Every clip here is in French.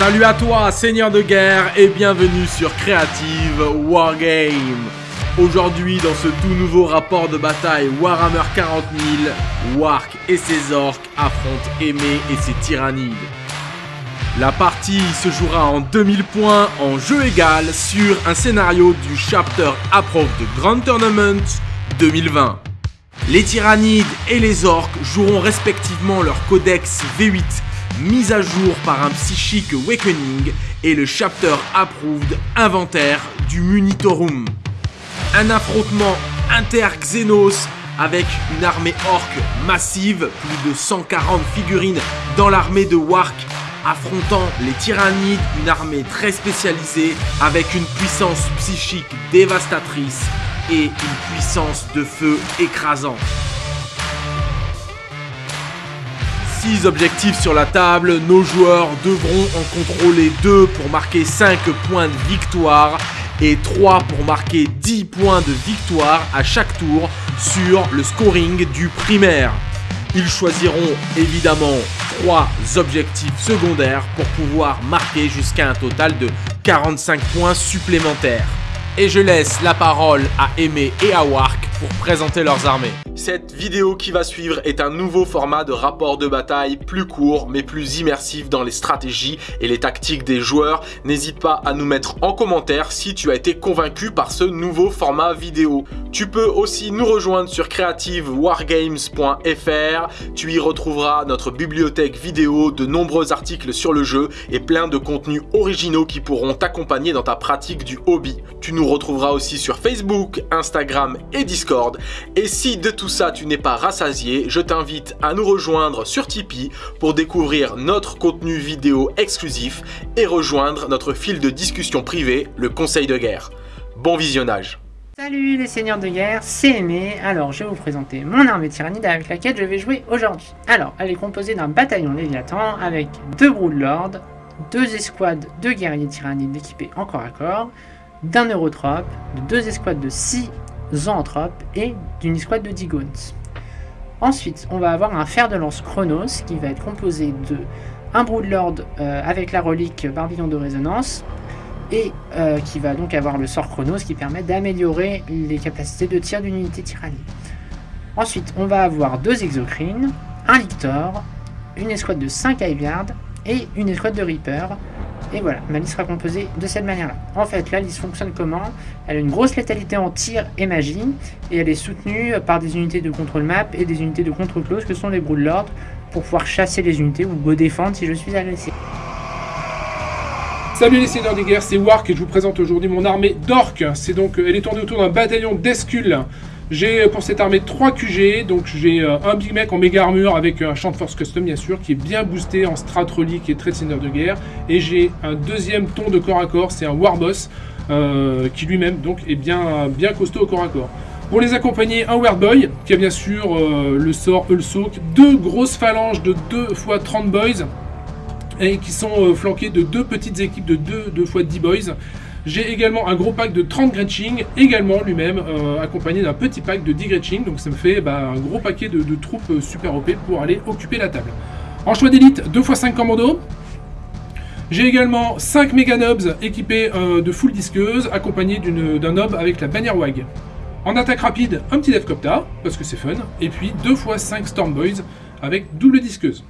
Salut à toi, seigneur de guerre, et bienvenue sur Creative Wargame. Aujourd'hui, dans ce tout nouveau rapport de bataille Warhammer 40 000, Wark et ses orques affrontent Aimé et ses tyrannides. La partie se jouera en 2000 points en jeu égal sur un scénario du chapter Approve de Grand Tournament 2020. Les tyrannides et les orques joueront respectivement leur codex V8 mis à jour par un psychique Awakening et le chapter Approved inventaire du Munitorum. Un affrontement inter-Xenos avec une armée orque massive, plus de 140 figurines dans l'armée de Wark affrontant les tyrannides, une armée très spécialisée avec une puissance psychique dévastatrice et une puissance de feu écrasante. 6 objectifs sur la table, nos joueurs devront en contrôler 2 pour marquer 5 points de victoire et 3 pour marquer 10 points de victoire à chaque tour sur le scoring du primaire. Ils choisiront évidemment 3 objectifs secondaires pour pouvoir marquer jusqu'à un total de 45 points supplémentaires. Et je laisse la parole à Aimé et à Wark pour présenter leurs armées. Cette vidéo qui va suivre est un nouveau format de rapport de bataille plus court mais plus immersif dans les stratégies et les tactiques des joueurs. N'hésite pas à nous mettre en commentaire si tu as été convaincu par ce nouveau format vidéo. Tu peux aussi nous rejoindre sur creativewargames.fr. Tu y retrouveras notre bibliothèque vidéo, de nombreux articles sur le jeu et plein de contenus originaux qui pourront t'accompagner dans ta pratique du hobby. Tu nous retrouveras aussi sur Facebook, Instagram et Discord et si de tout ça tu n'es pas rassasié, je t'invite à nous rejoindre sur Tipeee pour découvrir notre contenu vidéo exclusif et rejoindre notre fil de discussion privé, le Conseil de guerre. Bon visionnage Salut les seigneurs de guerre, c'est Aimé. Alors je vais vous présenter mon armée tyrannide avec laquelle je vais jouer aujourd'hui. Alors elle est composée d'un bataillon Léviathan avec deux Broodlords, deux escouades de guerriers tyrannides équipés en corps à corps, d'un Eurotrope, de deux escouades de 6 Zoanthrope et d'une escouade de Digons. Ensuite, on va avoir un fer de lance Chronos qui va être composé de un Broodlord euh, avec la relique Barbillon de résonance et euh, qui va donc avoir le sort Chronos qui permet d'améliorer les capacités de tir d'une unité tyrannie. Ensuite, on va avoir deux Exocrines, un Lictor, une escouade de 5 Iveyard et une escouade de Reaper et voilà, ma liste sera composée de cette manière-là. En fait, la liste fonctionne comment? Elle a une grosse létalité en tir et magie, et elle est soutenue par des unités de contrôle map et des unités de contrôle close que sont les Broodlords, pour pouvoir chasser les unités ou go défendre si je suis agressé. Salut les seigneurs des guerres, c'est Wark et je vous présente aujourd'hui mon armée d'orques. C'est donc, elle est tournée autour d'un bataillon d'Escul j'ai euh, pour cette armée 3 QG, donc j'ai euh, un Big Mac en méga armure avec un champ de force custom bien sûr, qui est bien boosté en strat relique et trait de guerre. Et j'ai un deuxième ton de corps à corps, c'est un Warboss, euh, qui lui-même donc est bien, bien costaud au corps à corps. Pour les accompagner, un Boy qui a bien sûr le sort Ulsoak, deux grosses phalanges de 2 x 30 boys, et qui sont flanqués de deux petites équipes de 2 2 x 10 boys. J'ai également un gros pack de 30 Gretching, également lui-même euh, accompagné d'un petit pack de 10 Gretching, donc ça me fait bah, un gros paquet de, troupes euh, super OP pour aller occuper la table. En choix d'élite, 2 x 5 commandos. J'ai également 5 méga nobs équipés euh, de full disqueuse, accompagnés d'un nob avec la bannière WAG. En attaque rapide, un petit Devcopta, parce que c'est fun, et puis 2 x 5 Stormboys avec double disqueuse.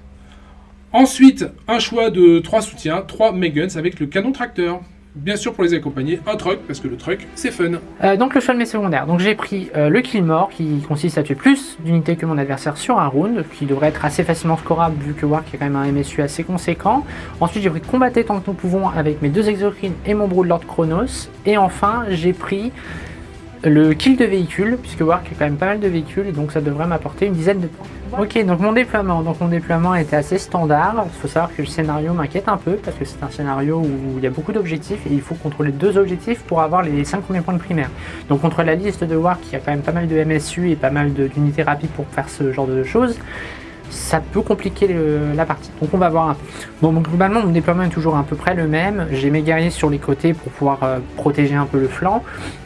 Ensuite, un choix de 3 soutiens, 3 Meguns avec le canon tracteur bien sûr pour les accompagner, un truck, parce que le truck, c'est fun. Euh, donc le choix de mes secondaires. Donc j'ai pris euh, le kill mort, qui consiste à tuer plus d'unités que mon adversaire sur un round, qui devrait être assez facilement scorable, vu que Wark est quand même un MSU assez conséquent. Ensuite j'ai pris combattre tant que nous pouvons avec mes deux exocrines et mon Broodlord Chronos. Et enfin j'ai pris le kill de véhicule, puisque Wark a quand même pas mal de véhicules, donc ça devrait m'apporter une dizaine de points. Ok, donc mon déploiement. Donc mon déploiement était assez standard. Il faut savoir que le scénario m'inquiète un peu parce que c'est un scénario où il y a beaucoup d'objectifs et il faut contrôler deux objectifs pour avoir les 5 premiers points de primaire. Donc contre la liste de War qui a quand même pas mal de MSU et pas mal d'unités rapides pour faire ce genre de choses, ça peut compliquer la partie. Donc on va voir. Bon, globalement, mon déploiement est toujours à peu près le même. J'ai mes guerriers sur les côtés pour pouvoir euh, protéger un peu le flanc.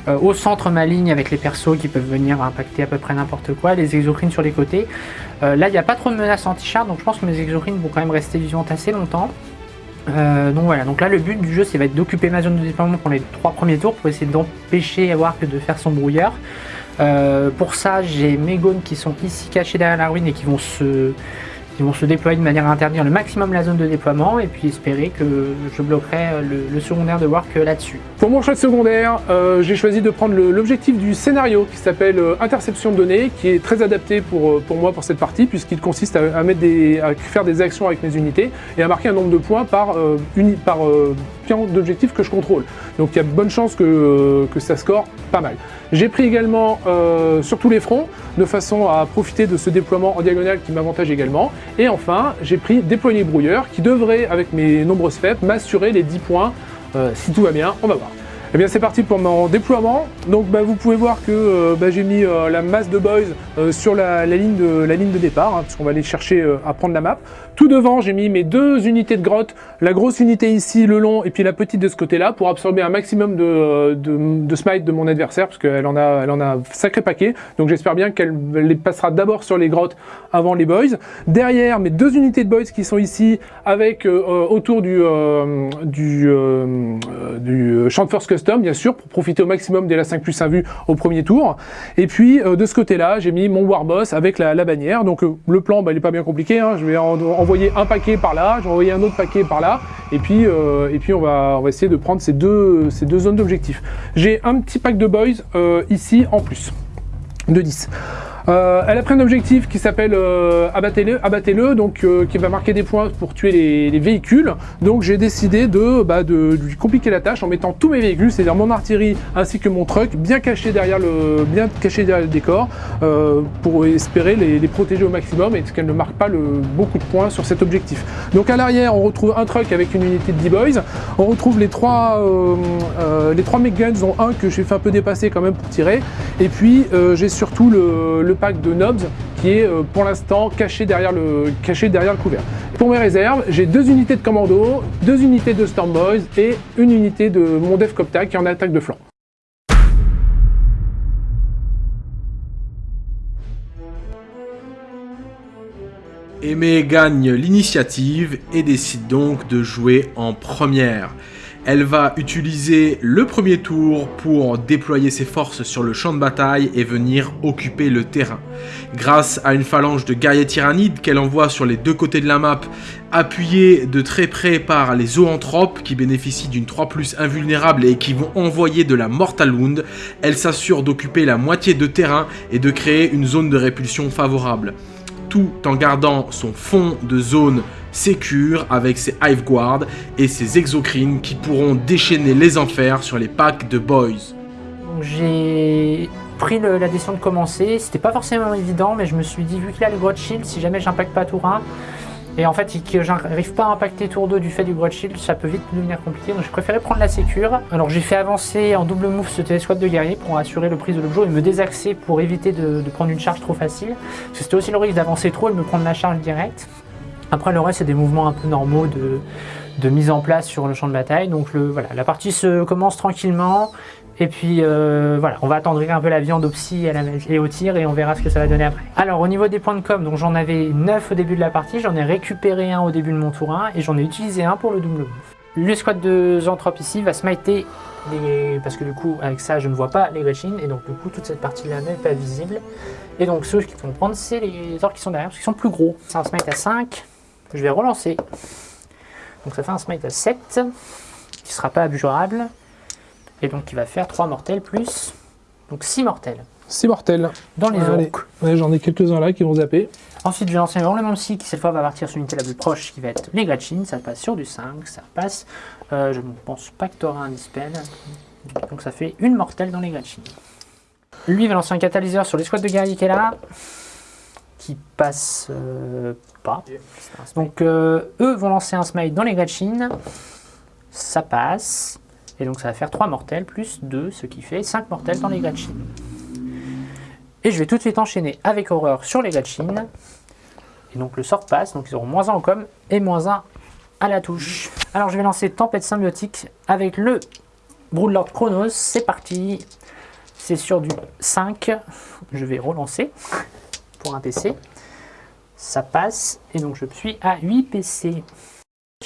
Euh, au centre, ma ligne avec les persos qui peuvent venir impacter à peu près n'importe quoi. Les exocrines sur les côtés. Euh, là, il n'y a pas trop de menaces anti-char, donc je pense que mes exocrines vont quand même rester vivantes assez longtemps. Donc voilà, donc là le but du jeu c'est va être d'occuper ma zone de déploiement pour les trois premiers tours pour essayer d'empêcher Wark de faire son brouilleur. Euh, pour ça j'ai mes gones qui sont ici cachés derrière la ruine et qui vont se ils vont se déployer de manière à interdire le maximum la zone de déploiement et puis espérer que je bloquerai euh, le, secondaire de Wark là-dessus. Pour mon choix de secondaire, euh, j'ai choisi de prendre l'objectif du scénario qui s'appelle euh, interception de données, qui est très adapté pour, pour moi pour cette partie puisqu'il consiste à, faire des actions avec mes unités et à marquer un nombre de points par, uni, par pion d'objectif que je contrôle. Donc il y a bonne chance que, que ça score pas mal. J'ai pris également sur tous les fronts, de façon à profiter de ce déploiement en diagonale qui m'avantage également. Et enfin, j'ai pris déployer brouilleur qui devrait, avec mes nombreuses FEP, m'assurer les 10 points. Euh, si tout va bien, on va voir. Et eh bien c'est parti pour mon déploiement. Donc bah, vous pouvez voir que euh, bah, j'ai mis euh, la masse de boys sur la, ligne de, la ligne de départ, hein, parce qu'on va aller chercher à prendre la map. Tout devant, j'ai mis mes deux unités de grotte, la grosse unité ici, le long, et puis la petite de ce côté-là, pour absorber un maximum de, de, smite de mon adversaire, parce qu'elle en a, elle en a un sacré paquet. Donc j'espère bien qu'elle les passera d'abord sur les grottes avant les boys. Derrière, mes deux unités de boys qui sont ici, avec euh, euh, autour du, euh, du, du champ de force custom, bien sûr, pour profiter au maximum des la 5 plus 1 vue au premier tour. Et puis de ce côté-là, j'ai mis mon warboss avec la, bannière. Donc le plan, bah, il n'est pas bien compliqué. Hein. Je vais en, envoyer un paquet par là, je vais envoyer un autre paquet par là, et puis, euh, et puis on, va, on va essayer de prendre ces deux, ces deux zones d'objectif. J'ai un petit pack de boys euh, ici en plus, de 10. Euh, elle a pris un objectif qui s'appelle euh, abattez-le, abattez-le, donc euh, qui va marquer des points pour tuer les, véhicules. Donc j'ai décidé de, bah, de, lui compliquer la tâche en mettant tous mes véhicules, c'est-à-dire mon artillerie ainsi que mon truck, bien caché derrière le, bien caché derrière le décor, pour espérer les, protéger au maximum et qu'elle ne marque pas beaucoup de points sur cet objectif. Donc à l'arrière, on retrouve un truck avec une unité de D-Boys. On retrouve les trois, les trois guns dont un que j'ai fait un peu dépasser quand même pour tirer. Et puis j'ai surtout le pack de Nobs qui est euh, pour l'instant caché, derrière le, couvert. Pour mes réserves, j'ai deux unités de commando, deux unités de Storm Boys et une unité de mon Def Copta qui est en attaque de flanc. Aimé gagne l'initiative et décide donc de jouer en première. Elle va utiliser le premier tour pour déployer ses forces sur le champ de bataille et venir occuper le terrain. Grâce à une phalange de guerriers tyrannides qu'elle envoie sur les deux côtés de la map, appuyée de très près par les zoanthropes qui bénéficient d'une 3 plus invulnérable et qui vont envoyer de la Mortal Wound, elle s'assure d'occuper la moitié de terrain et de créer une zone de répulsion favorable. Tout en gardant son fond de zone Sécure avec ses Hive Guard et ses Exocrines qui pourront déchaîner les enfers sur les packs de Boys. J'ai pris la décision de commencer, c'était pas forcément évident mais je me suis dit vu qu'il a le Grot Shield, si jamais j'impacte pas tour 1, et en fait que j'arrive pas à impacter tour 2 du fait du Grot Shield, ça peut vite devenir compliqué, donc j'ai préféré prendre la sécure. Alors j'ai fait avancer en double move ce télescope de guerrier pour assurer le prise de l'objet et me désaxer pour éviter de, de, prendre une charge trop facile. Parce que c'était aussi le risque d'avancer trop et de me prendre la charge directe. Après le reste c'est des mouvements un peu normaux de, mise en place sur le champ de bataille. Donc le, voilà, la partie se commence tranquillement. Et puis euh, voilà, on va attendre un peu la viande au psy et, au tir et on verra ce que ça va donner après. Alors au niveau des points de com, donc j'en avais 9 au début de la partie, j'en ai récupéré un au début de mon tour 1 et j'en ai utilisé un pour le double move. Le squad de Zanthrope ici va smiter les... parce que du coup avec ça je ne vois pas les Gretchen et donc du coup toute cette partie là n'est pas visible. Et donc ceux qui vont prendre c'est les orques qui sont derrière parce qu'ils sont plus gros. C'est un smite à 5, je vais relancer. Donc ça fait un smite à 7, qui sera pas abjurable, et donc qui va faire 3 mortels plus, donc 6 mortels. 6 mortels. Dans les orques. J'en ai quelques-uns là qui vont zapper. Ensuite, je vais lancer un même si qui cette fois va partir sur l'unité la plus proche, qui va être les Gretchen. Ça passe sur du 5, ça passe. Euh, je ne pense pas que tu auras un dispel. Donc ça fait une mortelle dans les Gretchen. Lui va lancer un catalyseur sur les squads de guerriers qui est là qui passe euh, pas. Donc euh, eux vont lancer un smite dans les Gretchen. Ça passe. Et donc ça va faire 3 mortels plus 2, ce qui fait 5 mortels dans les Gretchen. Et je vais tout de suite enchaîner avec horreur sur les Gretchen. Et donc le sort passe, donc ils auront moins 1 en com et moins 1 à la touche. Alors je vais lancer Tempête Symbiotique avec le Broodlord Chronos. C'est parti. C'est sur du 5. Je vais relancer un PC. Ça passe, et donc je suis à 8 PC.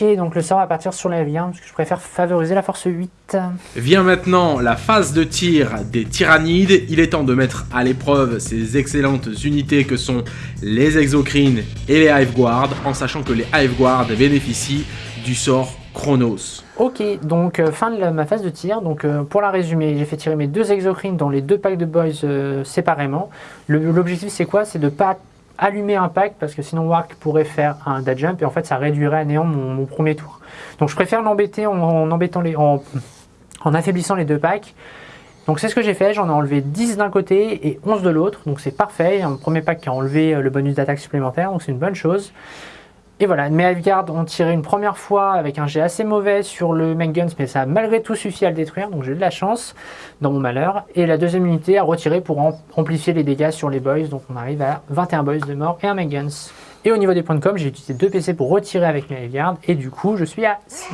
Ok, donc le sort va partir sur la vie, parce que je préfère favoriser la force 8. Vient maintenant la phase de tir des tyrannides. Il est temps de mettre à l'épreuve ces excellentes unités que sont les exocrines et les Hive Guard, en sachant que les Hive Guard bénéficient du sort Chronos. Ok, donc euh, fin de ma phase de tir. Donc euh, pour la résumer, j'ai fait tirer mes deux exocrines dans les deux packs de boys euh, séparément. L'objectif c'est quoi? C'est de pas allumer un pack parce que sinon Wark pourrait faire un dash jump et en fait ça réduirait à néant mon, premier tour. Donc je préfère l'embêter en, affaiblissant les deux packs. Donc c'est ce que j'ai fait, j'en ai enlevé 10 d'un côté et 11 de l'autre, donc c'est parfait. Un premier pack qui a enlevé le bonus d'attaque supplémentaire, donc c'est une bonne chose. Et voilà, mes Hiveguard ont tiré une première fois avec un jet assez mauvais sur le Main Guns, mais ça a malgré tout suffi à le détruire, donc j'ai eu de la chance dans mon malheur. Et la deuxième unité a retiré pour am- amplifier les dégâts sur les boys, donc on arrive à 21 boys de mort et un Main Guns. Et au niveau des points de com, j'ai utilisé deux PC pour retirer avec mes Hiveguard, et du coup je suis à 6.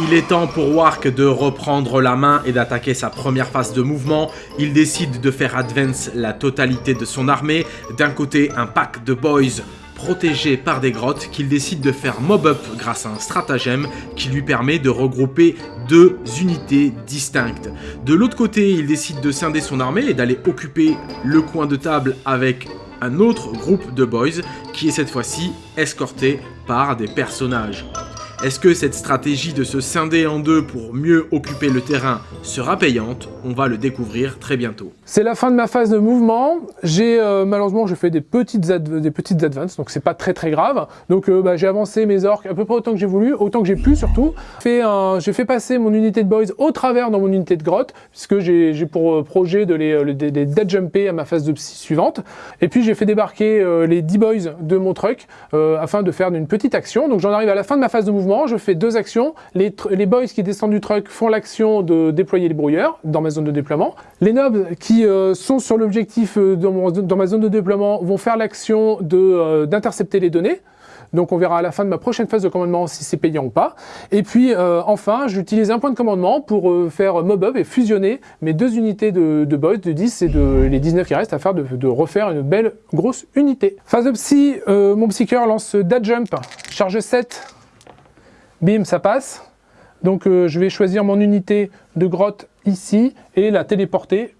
Il est temps pour Wark de reprendre la main et d'attaquer sa première phase de mouvement. Il décide de faire advance la totalité de son armée. D'un côté, un pack de boys protégés par des grottes qu'il décide de faire mob up grâce à un stratagème qui lui permet de regrouper deux unités distinctes. De l'autre côté, il décide de scinder son armée et d'aller occuper le coin de table avec un autre groupe de boys qui est cette fois-ci escorté par des personnages. Est-ce que cette stratégie de se scinder en deux pour mieux occuper le terrain sera payante? On va le découvrir très bientôt. C'est la fin de ma phase de mouvement. J'ai euh, malheureusement je fais des petites des petites advances, donc c'est pas très très grave. Donc euh, bah, j'ai avancé mes orques à peu près autant que j'ai voulu, autant que j'ai pu surtout. J'ai fait passer mon unité de boys au travers dans mon unité de grotte, puisque j'ai pour euh, projet de les, dead jumper à ma phase de psy suivante. Et puis j'ai fait débarquer les 10 boys de mon truck afin de faire une petite action. Donc j'en arrive à la fin de ma phase de mouvement, je fais deux actions. Les, boys qui descendent du truck font l'action de déployer les brouilleurs dans ma zone de déploiement. Les nobs qui euh, sont sur l'objectif euh, dans, ma zone de déploiement vont faire l'action euh, d'intercepter les données. Donc on verra à la fin de ma prochaine phase de commandement si c'est payant ou pas. Et puis enfin, j'utilise un point de commandement pour faire mob up et fusionner mes deux unités de, boys de 10 et de les 19 qui restent à faire de, refaire une belle grosse unité. Phase de psy, mon psyker lance Dad Jump, charge 7. Bim, ça passe. Donc euh, je vais choisir mon unité de grotte ici et la téléporter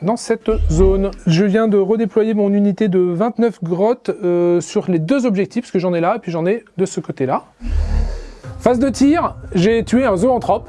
dans cette zone. Je viens de redéployer mon unité de 29 grottes euh, sur les deux objectifs, parce que j'en ai là, et puis j'en ai de ce côté-là. Phase de tir, j'ai tué un zoanthrope.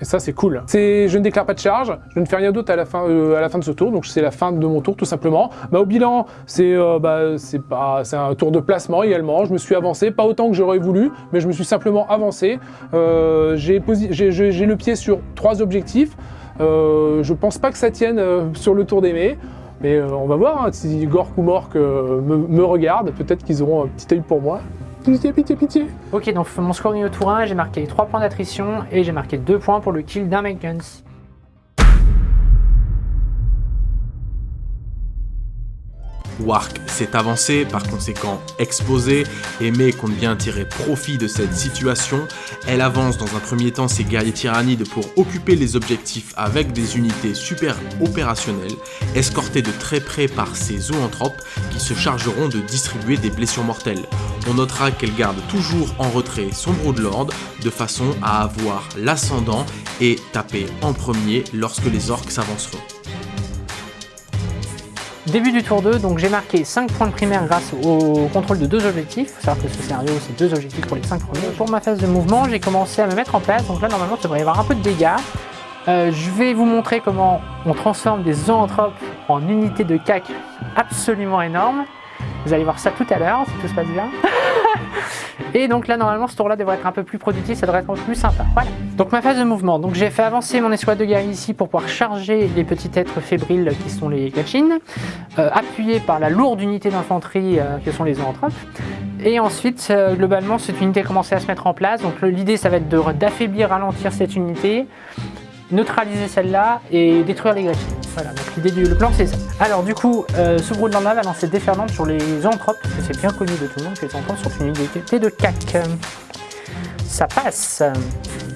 Et ça, c'est cool. Je ne déclare pas de charge, je ne fais rien d'autre à, la fin, euh, à la fin de ce tour, donc c'est la fin de mon tour tout simplement. Bah, au bilan, c'est euh, bah, c'est un tour de placement également. Je me suis avancé, pas autant que j'aurais voulu, mais je me suis simplement avancé. Euh, j'ai, le pied sur trois objectifs. Je pense pas que ça tienne sur le tour d'aimer. Mais euh, on va voir hein, si Gork ou Mork me, me regardent. Peut-être qu'ils auront un petit œil pour moi. Pitié, pitié, pitié. Ok, donc mon scoring au tour 1, j'ai marqué 3 points d'attrition et j'ai marqué 2 points pour le kill d'un Main Wark s'est avancé, par conséquent exposé, et May compte bien tirer profit de cette situation. Elle avance dans un premier temps ses guerriers tyrannides pour occuper les objectifs avec des unités super opérationnelles, escortées de très près par ses zoanthropes qui se chargeront de distribuer des blessures mortelles. On notera qu'elle garde toujours en retrait son Broodlord de façon à avoir l'ascendant et taper en premier lorsque les orques s'avanceront. Début du tour 2, donc j'ai marqué 5 points de primaire grâce au contrôle de deux objectifs. Faut savoir que ce scénario, c'est deux objectifs pour les 5 premiers. Pour ma phase de mouvement, j'ai commencé à me mettre en place. Donc là, normalement, ça devrait y avoir un peu de dégâts. Euh, je vais vous montrer comment on transforme des zoanthropes en unités de cac absolument énormes. Vous allez voir ça tout à l'heure, si tout se passe bien. Et donc là, normalement, ce tour-là devrait être un peu plus productif, ça devrait être un peu plus sympa. Voilà. Donc ma phase de mouvement. Donc j'ai fait avancer mon escouade de guerriers ici pour pouvoir charger les petits êtres fébriles qui sont les gachines, euh, appuyé par la lourde unité d'infanterie euh, que sont les zoanthropes. Et ensuite, euh, globalement, cette unité a commencé à se mettre en place. Donc l'idée, ça va être d'affaiblir, ralentir cette unité, neutraliser celle-là et détruire les gachines. Voilà, donc l'idée du plan, c'est ça. Alors du coup, euh, ce Broodland-là va lancer déferlante sur les zoanthropes, parce que c'est bien connu de tout le monde que les zoanthropes sont une unité de cac. Ça passe.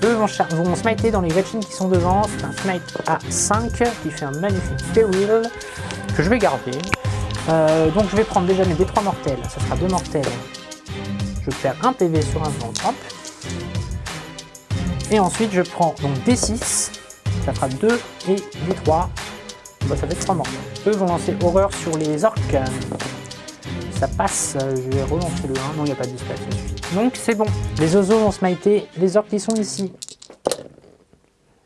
Eux vont, vont smiter dans les gachines qui sont devant. C'est un smite à 5 qui fait un magnifique ferrule que je vais garder. Euh, donc je vais prendre déjà mes D3 mortels. Ça sera deux mortels je perds un PV sur un zoanthrope. Et ensuite, je prends donc D6, ça fera 2 et D3. Bah, ça fait 3 morts. Eux vont lancer horreur sur les orques. Ça passe, je vais relancer le 1. Non, il n'y a pas de dispatch, ça suffit. Donc c'est bon. Les oiseaux vont smiter les orques qui sont ici.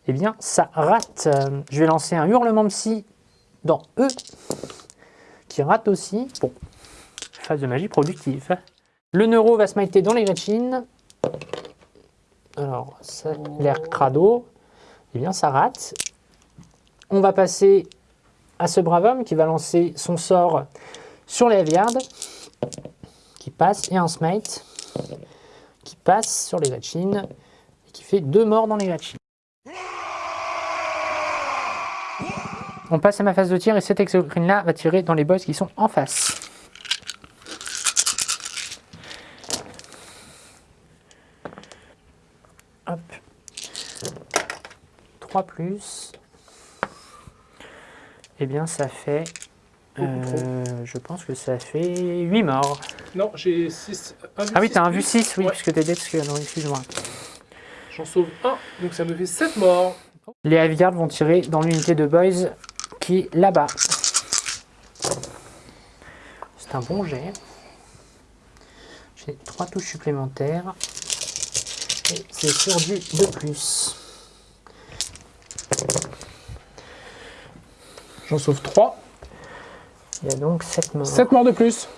Eh bien, ça rate. Je vais lancer un hurlement psy dans eux, qui rate aussi. Bon, phase de magie productive. Le neuro va smiter dans les Gretchen. Alors, l'air crado. Eh bien, ça rate. On va passer à ce brave homme qui va lancer son sort sur les Aviards, qui passe, et un smite qui passe sur les Gretchen, et qui fait deux morts dans les Gretchen. On passe à ma phase de tir, et cet exocrine là va tirer dans les boss qui sont en face. Hop. 3 plus. Eh bien, ça fait... euh, je pense que ça fait 8 morts. Non, j'ai 6. Ah oui, t'as un vu 6, oui, Ouais. puisque t'es dead, parce que- non, excuse-moi. J'en sauve un, donc ça me fait 7 morts. Les Aviards vont tirer dans l'unité de Boys qui est là-bas. C'est un bon jet. J'ai 3 touches supplémentaires. Et c'est sur du 2 plus. J'en sauve 3. Il y a donc 7 morts. 7 morts de plus.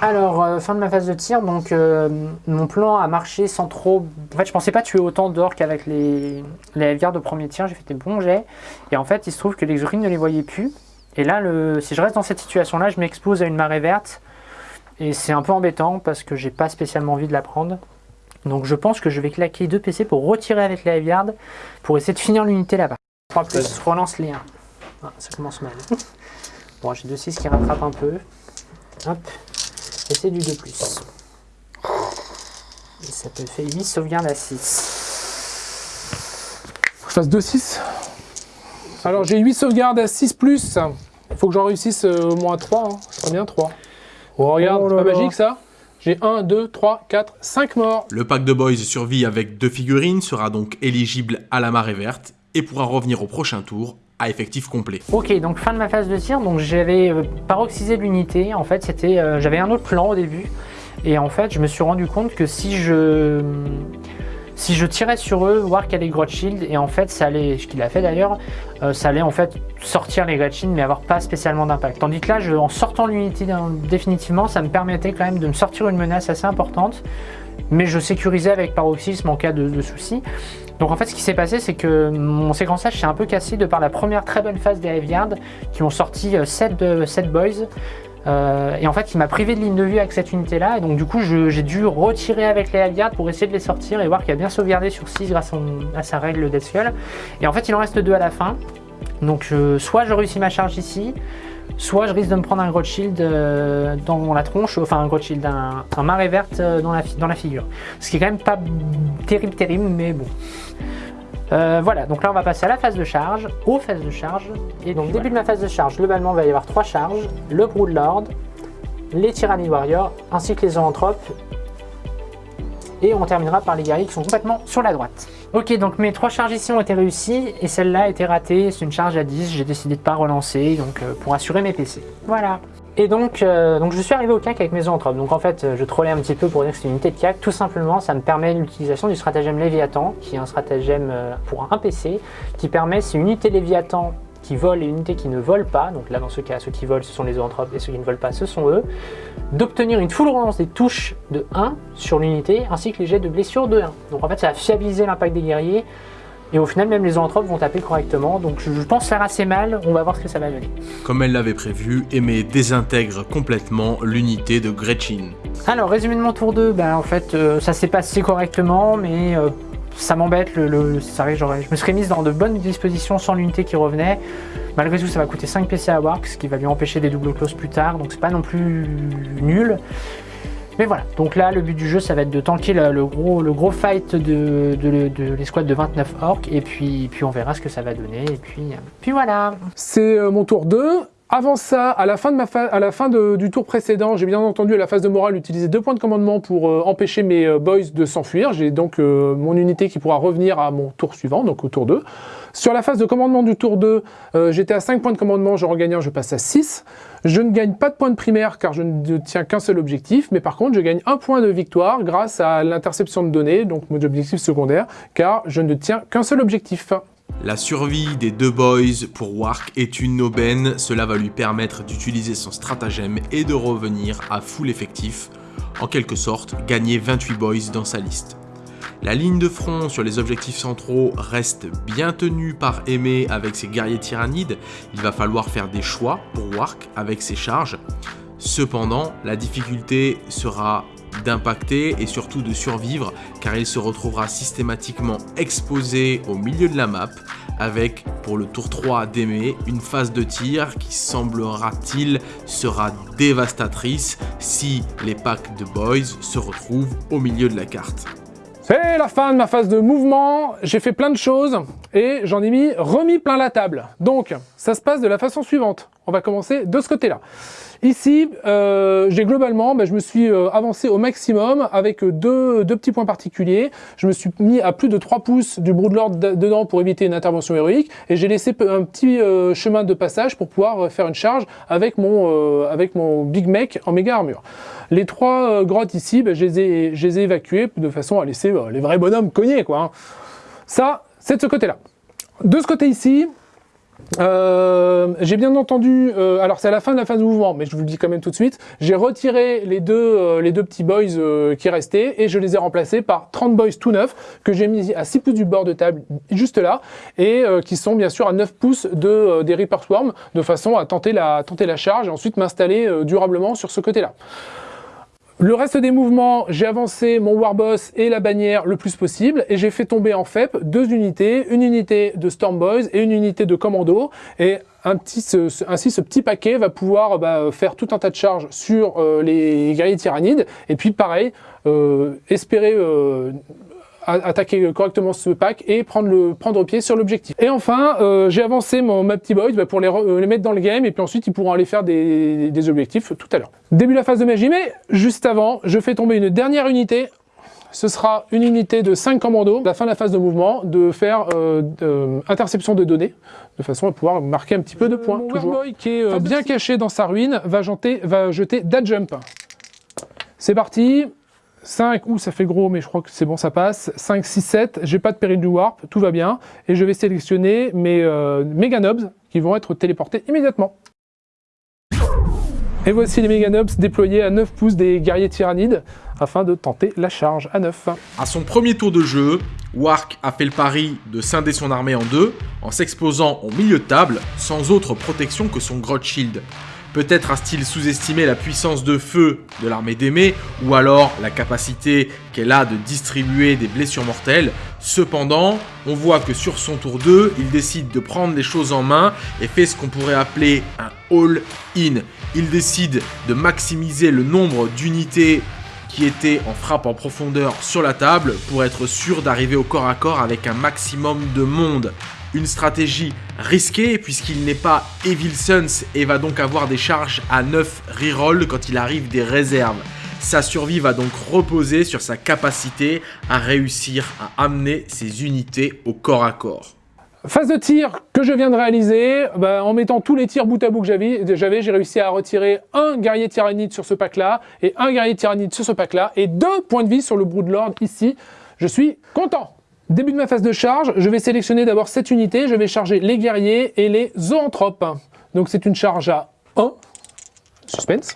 Alors, euh, fin de ma phase de tir, donc euh, mon plan a marché sans trop... En fait, je pensais pas tuer autant d'orques avec les, les de premier tir, j'ai fait des bons jets. Et en fait, il se trouve que l'exocrine ne les voyait plus. Et là, le... si je reste dans cette situation-là, je m'expose à une marée verte. Et c'est un peu embêtant parce que j'ai pas spécialement envie de la prendre. Donc je pense que je vais claquer deux PC pour retirer avec les Aviards pour essayer de finir l'unité là-bas. 3 plus, relance les 1. Ah, ça commence mal. Bon, j'ai 2-6 qui rattrape un peu. Hop. Et c'est du 2 plus. Et ça te fait 8 sauvegardes à 6. Faut que je fasse 2-6. Alors j'ai 8 sauvegardes à 6 plus. Il faut que j'en réussisse euh, au moins 3. Hein. Ça serait bien 3. Oh, regarde, Oh c'est pas là. magique ça? J'ai 1, 2, 3, 4, 5 morts. Le pack de boys survie avec deux figurines sera donc éligible à la marée verte et pourra revenir au prochain tour à effectif complet. Ok, donc fin de ma phase de tir. Donc j'avais euh, paroxysé l'unité. En fait, c'était, euh, j'avais un autre plan au début. Et en fait, je me suis rendu compte que si je si je tirais sur eux, voir a les Grot Shield, et en fait, ça allait, ce qu'il a fait d'ailleurs, euh, ça allait en fait sortir les Grot mais avoir pas spécialement d'impact. Tandis que là, en sortant l'unité définitivement, ça me permettait quand même de me sortir une menace assez importante, mais je sécurisais avec paroxysme en cas de, de soucis. Donc en fait, ce qui s'est passé, c'est que mon séquençage s'est un peu cassé de par la première très bonne phase des Heavyard qui ont sorti 7, 7 boys. Euh, et en fait, il m'a privé de ligne de vue avec cette unité-là. Et donc, du coup, j'ai dû retirer avec les Heavyard pour essayer de les sortir et voir qu'il a bien sauvegardé sur 6 grâce à, sa règle Skull. Et en fait, il en reste 2 à la fin. Donc, soit je réussis ma charge ici, soit je risque de me prendre un Grot Shield euh, dans la tronche, enfin un Grot Shield, un, un marée verte euh, dans la, fi- dans la figure. Ce qui est quand même pas terrible, terrible, mais bon. Euh, voilà, donc là on va passer à la phase de charge, aux phases de charge. Et donc début de ma phase de charge, globalement il va y avoir trois charges, le Broodlord, les Tyranny Warriors, ainsi que les Zoanthropes. Et on terminera par les guerriers qui sont complètement sur la droite. Ok, donc mes trois charges ici ont été réussies, et celle-là a été ratée, c'est une charge à 10, j'ai décidé de pas relancer, donc euh, pour assurer mes PC. Voilà. Et donc, euh, donc je suis arrivé au CAC avec mes zoanthropes. Donc en fait, euh, je trollais un petit peu pour dire que c'est une unité de CAC. Tout simplement, ça me permet l'utilisation du stratagème Léviathan, qui est un stratagème pour un PC, qui permet, si une unité Léviathan qui vole et une unité qui ne vole pas, donc là dans ce cas, ceux qui volent ce sont les zoanthropes et ceux qui ne volent pas ce sont eux, d'obtenir une full relance des touches de 1 sur l'unité, ainsi que les jets de blessure de 1. Donc en fait, ça va fiabiliser l'impact des guerriers, et au final, même les zoanthropes vont taper correctement. Donc je je pense faire assez mal, on va voir ce que ça va donner. Comme elle l'avait prévu, Aimé désintègre complètement l'unité de Gretchen. Alors, résumé de mon tour 2, ben, en fait, euh, ça s'est passé correctement, mais euh, ça m'embête. Le, le- je me serais mise dans de bonnes dispositions sans l'unité qui revenait. Malgré tout, ça va coûter 5 PC à Wark, ce qui va lui empêcher des doubles closes plus tard, donc c'est pas non plus nul. Mais voilà, donc là, le but du jeu, ça va être de tanker le, gros, fight de, de, de l'escouade de 29 orques, et puis, puis on verra ce que ça va donner, et puis, puis voilà. C'est euh, mon tour 2. Avant ça, à la fin, de ma à la fin du tour précédent, j'ai bien entendu à la phase de morale utiliser deux points de commandement pour euh, empêcher mes euh, boys de s'enfuir. J'ai donc euh, mon unité qui pourra revenir à mon tour suivant, donc au tour 2. Sur la phase de commandement du tour 2, j'étais à 5 points de commandement, je regagne un, je passe à 6. Je ne gagne pas de points de primaire car je ne tiens qu'un seul objectif, mais par contre je gagne un point de victoire grâce à l'interception de données, donc mon objectif secondaire, car je ne tiens qu'un seul objectif. La survie des deux boys pour Wark est une aubaine, cela va lui permettre d'utiliser son stratagème et de revenir à full effectif, en quelque sorte gagner 28 boys dans sa liste. La ligne de front sur les objectifs centraux reste bien tenue par Aimé avec ses guerriers tyrannides, il va falloir faire des choix pour Wark avec ses charges. Cependant, la difficulté sera d'impacter et surtout de survivre car il se retrouvera systématiquement exposé au milieu de la map avec pour le tour 3 d'aimer une phase de tir qui semblera-t-il sera dévastatrice si les packs de boys se retrouvent au milieu de la carte. C'est la fin de ma phase de mouvement, j'ai fait plein de choses et j'en ai mis remis plein la table. Donc ça se passe de la façon suivante, on va commencer de ce côté-là. Ici, euh, j'ai globalement, bah, je me suis euh, avancé au maximum avec deux, petits points particuliers. Je me suis mis à plus de 3 pouces du Broodlord dedans pour éviter une intervention héroïque et j'ai laissé un petit euh, chemin de passage pour pouvoir faire une charge avec mon, avec mon Big Mech en méga armure. Les trois grottes ici, bah, je, les ai, je, évacuées de façon à laisser les vrais bonhommes cogner. Quoi, hein. Ça, c'est de ce côté-là. De ce côté ici, euh, j'ai bien entendu, euh, alors c'est à la fin de la phase de mouvement, mais je vous le dis quand même tout de suite, j'ai retiré les deux, euh, petits boys qui restaient et je les ai remplacés par 30 boys tout neufs que j'ai mis à 6 pouces du bord de table, juste là, et qui sont bien sûr à 9 pouces de, des Reaper Swarm, de façon à tenter la charge et ensuite m'installer durablement sur ce côté-là. Le reste des mouvements, j'ai avancé mon Warboss et la bannière le plus possible et j'ai fait tomber en FEP deux unités, une unité de Storm Boys et une unité de Commando. Et un petit, ainsi ce petit paquet va pouvoir bah, faire tout un tas de charges sur euh, les guerriers tyrannides. Et puis pareil, euh, espérer euh, attaquer correctement ce pack et prendre, le, prendre pied sur l'objectif. Et enfin, euh, j'ai avancé mon, ma petit boys bah, pour les, euh, les, mettre dans le game et puis ensuite ils pourront aller faire des, des objectifs tout à l'heure. Début de la phase de magie, mais juste avant, je fais tomber une dernière unité ce sera une unité de 5 commandos, à la fin de la phase de mouvement, de faire euh, interception de données, de façon à pouvoir marquer un petit peu de points. Mon toujours. qui est bien caché dans sa ruine va, jeter, va jeter Dad Jump. C'est parti, 5, ou ça fait gros, mais je crois que c'est bon, ça passe. 5, 6, 7, j'ai pas de péril du warp, tout va bien. Et je vais sélectionner mes euh, Nobs qui vont être téléportés immédiatement. Et voici les Meganobs déployés à 9 pouces des guerriers tyrannides afin de tenter la charge à 9. À son premier tour de jeu, Wark a fait le pari de scinder son armée en deux en s'exposant au milieu de table sans autre protection que son Grot Shield. Peut-être a-t-il sous-estimé la puissance de feu de l'armée d'Aimé, ou alors la capacité qu'elle a de distribuer des blessures mortelles. Cependant, on voit que sur son tour 2, il décide de prendre les choses en main et fait ce qu'on pourrait appeler un all-in. Il décide de maximiser le nombre d'unités qui étaient en frappe en profondeur sur la table pour être sûr d'arriver au corps à corps avec un maximum de monde. Une stratégie risquée puisqu'il n'est pas Evil Sons et va donc avoir des charges à 9 reroll quand il arrive des réserves. Sa survie va donc reposer sur sa capacité à réussir à amener ses unités au corps à corps. Phase de tir que je viens de réaliser, bah, en mettant tous les tirs bout à bout que j'avais, j'ai réussi à retirer un guerrier tyrannide sur ce pack-là, et un guerrier tyrannide sur ce pack-là, et deux points de vie sur le Broodlord ici. Je suis content Début de ma phase de charge, je vais sélectionner d'abord cette unité, je vais charger les guerriers et les zoanthropes. Donc c'est une charge à 1. Suspense.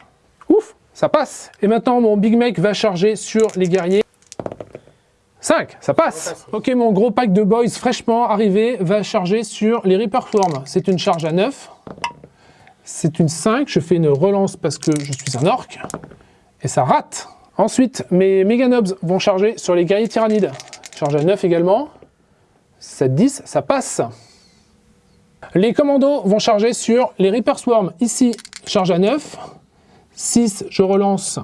Ouf, ça passe. Et maintenant mon Big Mech va charger sur les guerriers. 5, ça passe. Ok, mon gros pack de boys fraîchement arrivé va charger sur les Reaper Swarm. C'est une charge à 9. C'est une 5, je fais une relance parce que je suis un orc. Et ça rate. Ensuite, mes Meganobs vont charger sur les guerriers tyrannides. Charge à 9 également. 7, 10, ça passe. Les commandos vont charger sur les Reaper Swarm. Ici, charge à 9. 6, je relance.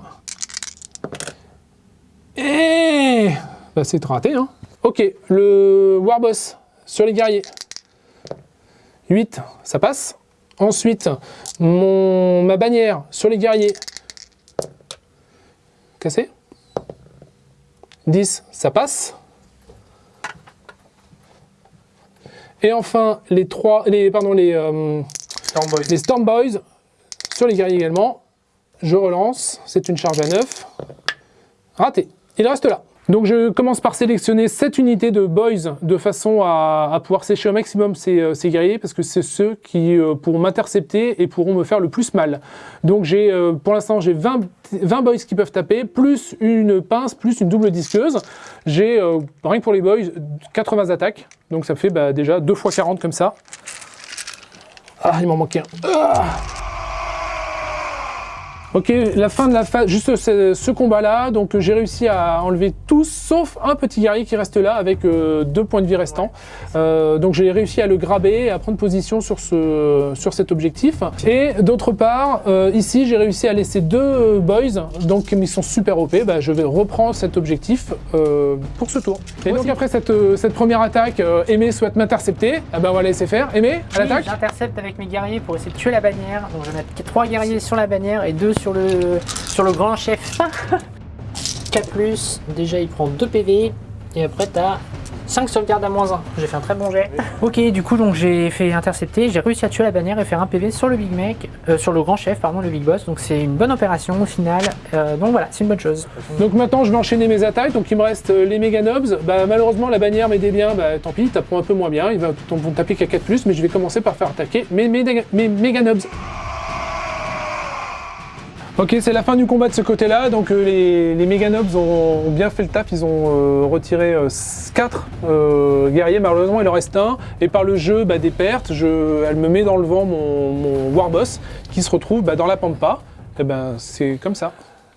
Et... Bah, c'est raté, hein. Ok, le Warboss sur les guerriers. 8, ça passe. Ensuite, ma bannière sur les guerriers. Cassé. 10, ça passe. Et enfin, les trois, les, pardon, les, euh, Storm Boys. les Storm Boys sur les guerriers également. Je relance, c'est une charge à 9. Raté, il reste là. Donc je commence par sélectionner 7 unités de boys de façon à, pouvoir sécher au maximum ces, euh, ces guerriers parce que c'est ceux qui euh, pourront m'intercepter et pourront me faire le plus mal. Donc j'ai euh, pour l'instant j'ai 20, 20 boys qui peuvent taper, plus une pince, plus une double disqueuse. J'ai, rien que pour les boys, 80 attaques. Donc ça fait bah, déjà 2 fois 40 comme ça. Ah, il m'en manquait un. Ah Ok, la fin de la phase, juste ce, ce combat-là, donc euh, j'ai réussi à enlever tous, sauf un petit guerrier qui reste là avec euh, deux points de vie restants. Euh, donc j'ai réussi à le graber et à prendre position sur, ce, sur cet objectif. Et d'autre part, euh, ici j'ai réussi à laisser deux boys, donc ils sont super OP, bah, je vais reprendre cet objectif pour ce tour. Et donc après cette, cette première attaque, Aimé souhaite m'intercepter, ah ben on va la laisser faire. Aimé, à Oui, l'attaque J'intercepte avec mes guerriers pour essayer de tuer la bannière. Donc je vais mettre 3 guerriers sur la bannière et 2 sur le, sur le grand chef. 4 plus, déjà il prend 2 PV. Et après t'as 5 sauvegardes à moins 1. J'ai fait un très bon jet. Ok, du coup donc j'ai fait intercepter, j'ai réussi à tuer la bannière et faire un PV sur le big mec, euh, sur le grand chef, pardon, le big boss. Donc c'est une bonne opération au final. Euh, donc voilà, c'est une bonne chose. Donc maintenant je vais enchaîner mes attaques, donc il me reste euh, les méga nobs. Bah, malheureusement la bannière m'aidait bien, bah, tant pis, ils taperont un peu moins bien, ils vont taper qu'à 4+, mais je vais commencer par faire attaquer mes, mes, mes méga nobs. Ok, c'est la fin du combat de ce côté-là, donc euh, les, les méga nobs ont, bien fait le taf, ils ont euh, retiré 4 guerriers, malheureusement il en reste un, et par le jeu bah, des pertes, je, elle me met dans le vent mon, warboss qui se retrouve bah, dans la pampa, et ben c'est comme ça.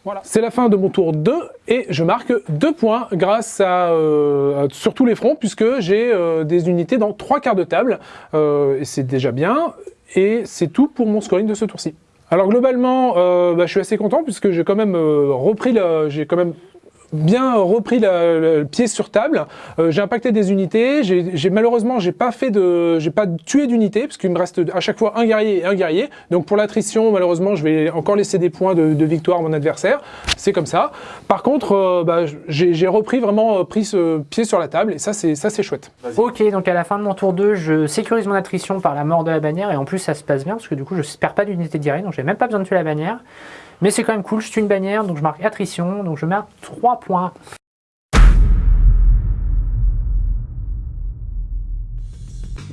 Voilà. C'est la fin de mon tour 2 et je marque 2 points grâce à, euh, sur tous les fronts puisque j'ai euh, des unités dans 3 quarts de table. Euh, et c'est déjà bien. Et c'est tout pour mon scoring de ce tour-ci. Alors globalement, euh, bah, je suis assez content puisque j'ai quand même euh, repris, j'ai quand même bien repris la- le pied sur table. Euh, j'ai impacté des unités. J'ai malheureusement, j'ai pas fait de, j'ai pas tué d'unités parce qu'il me reste à chaque fois un guerrier et un guerrier. Donc pour l'attrition, malheureusement, je vais encore laisser des points de, de victoire à mon adversaire. C'est comme ça. Par contre, euh, bah, j'ai repris vraiment euh, pris ce pied sur la table et ça, c'est ça, c'est chouette. Ok, donc à la fin de mon tour 2, je sécurise mon attrition par la mort de la bannière et en plus ça se passe bien parce que du coup je perds pas d'unité guerrier donc j'ai même pas besoin de tuer la bannière. Mais c'est quand même cool, je tue une bannière donc je marque attrition donc je marque 3 points.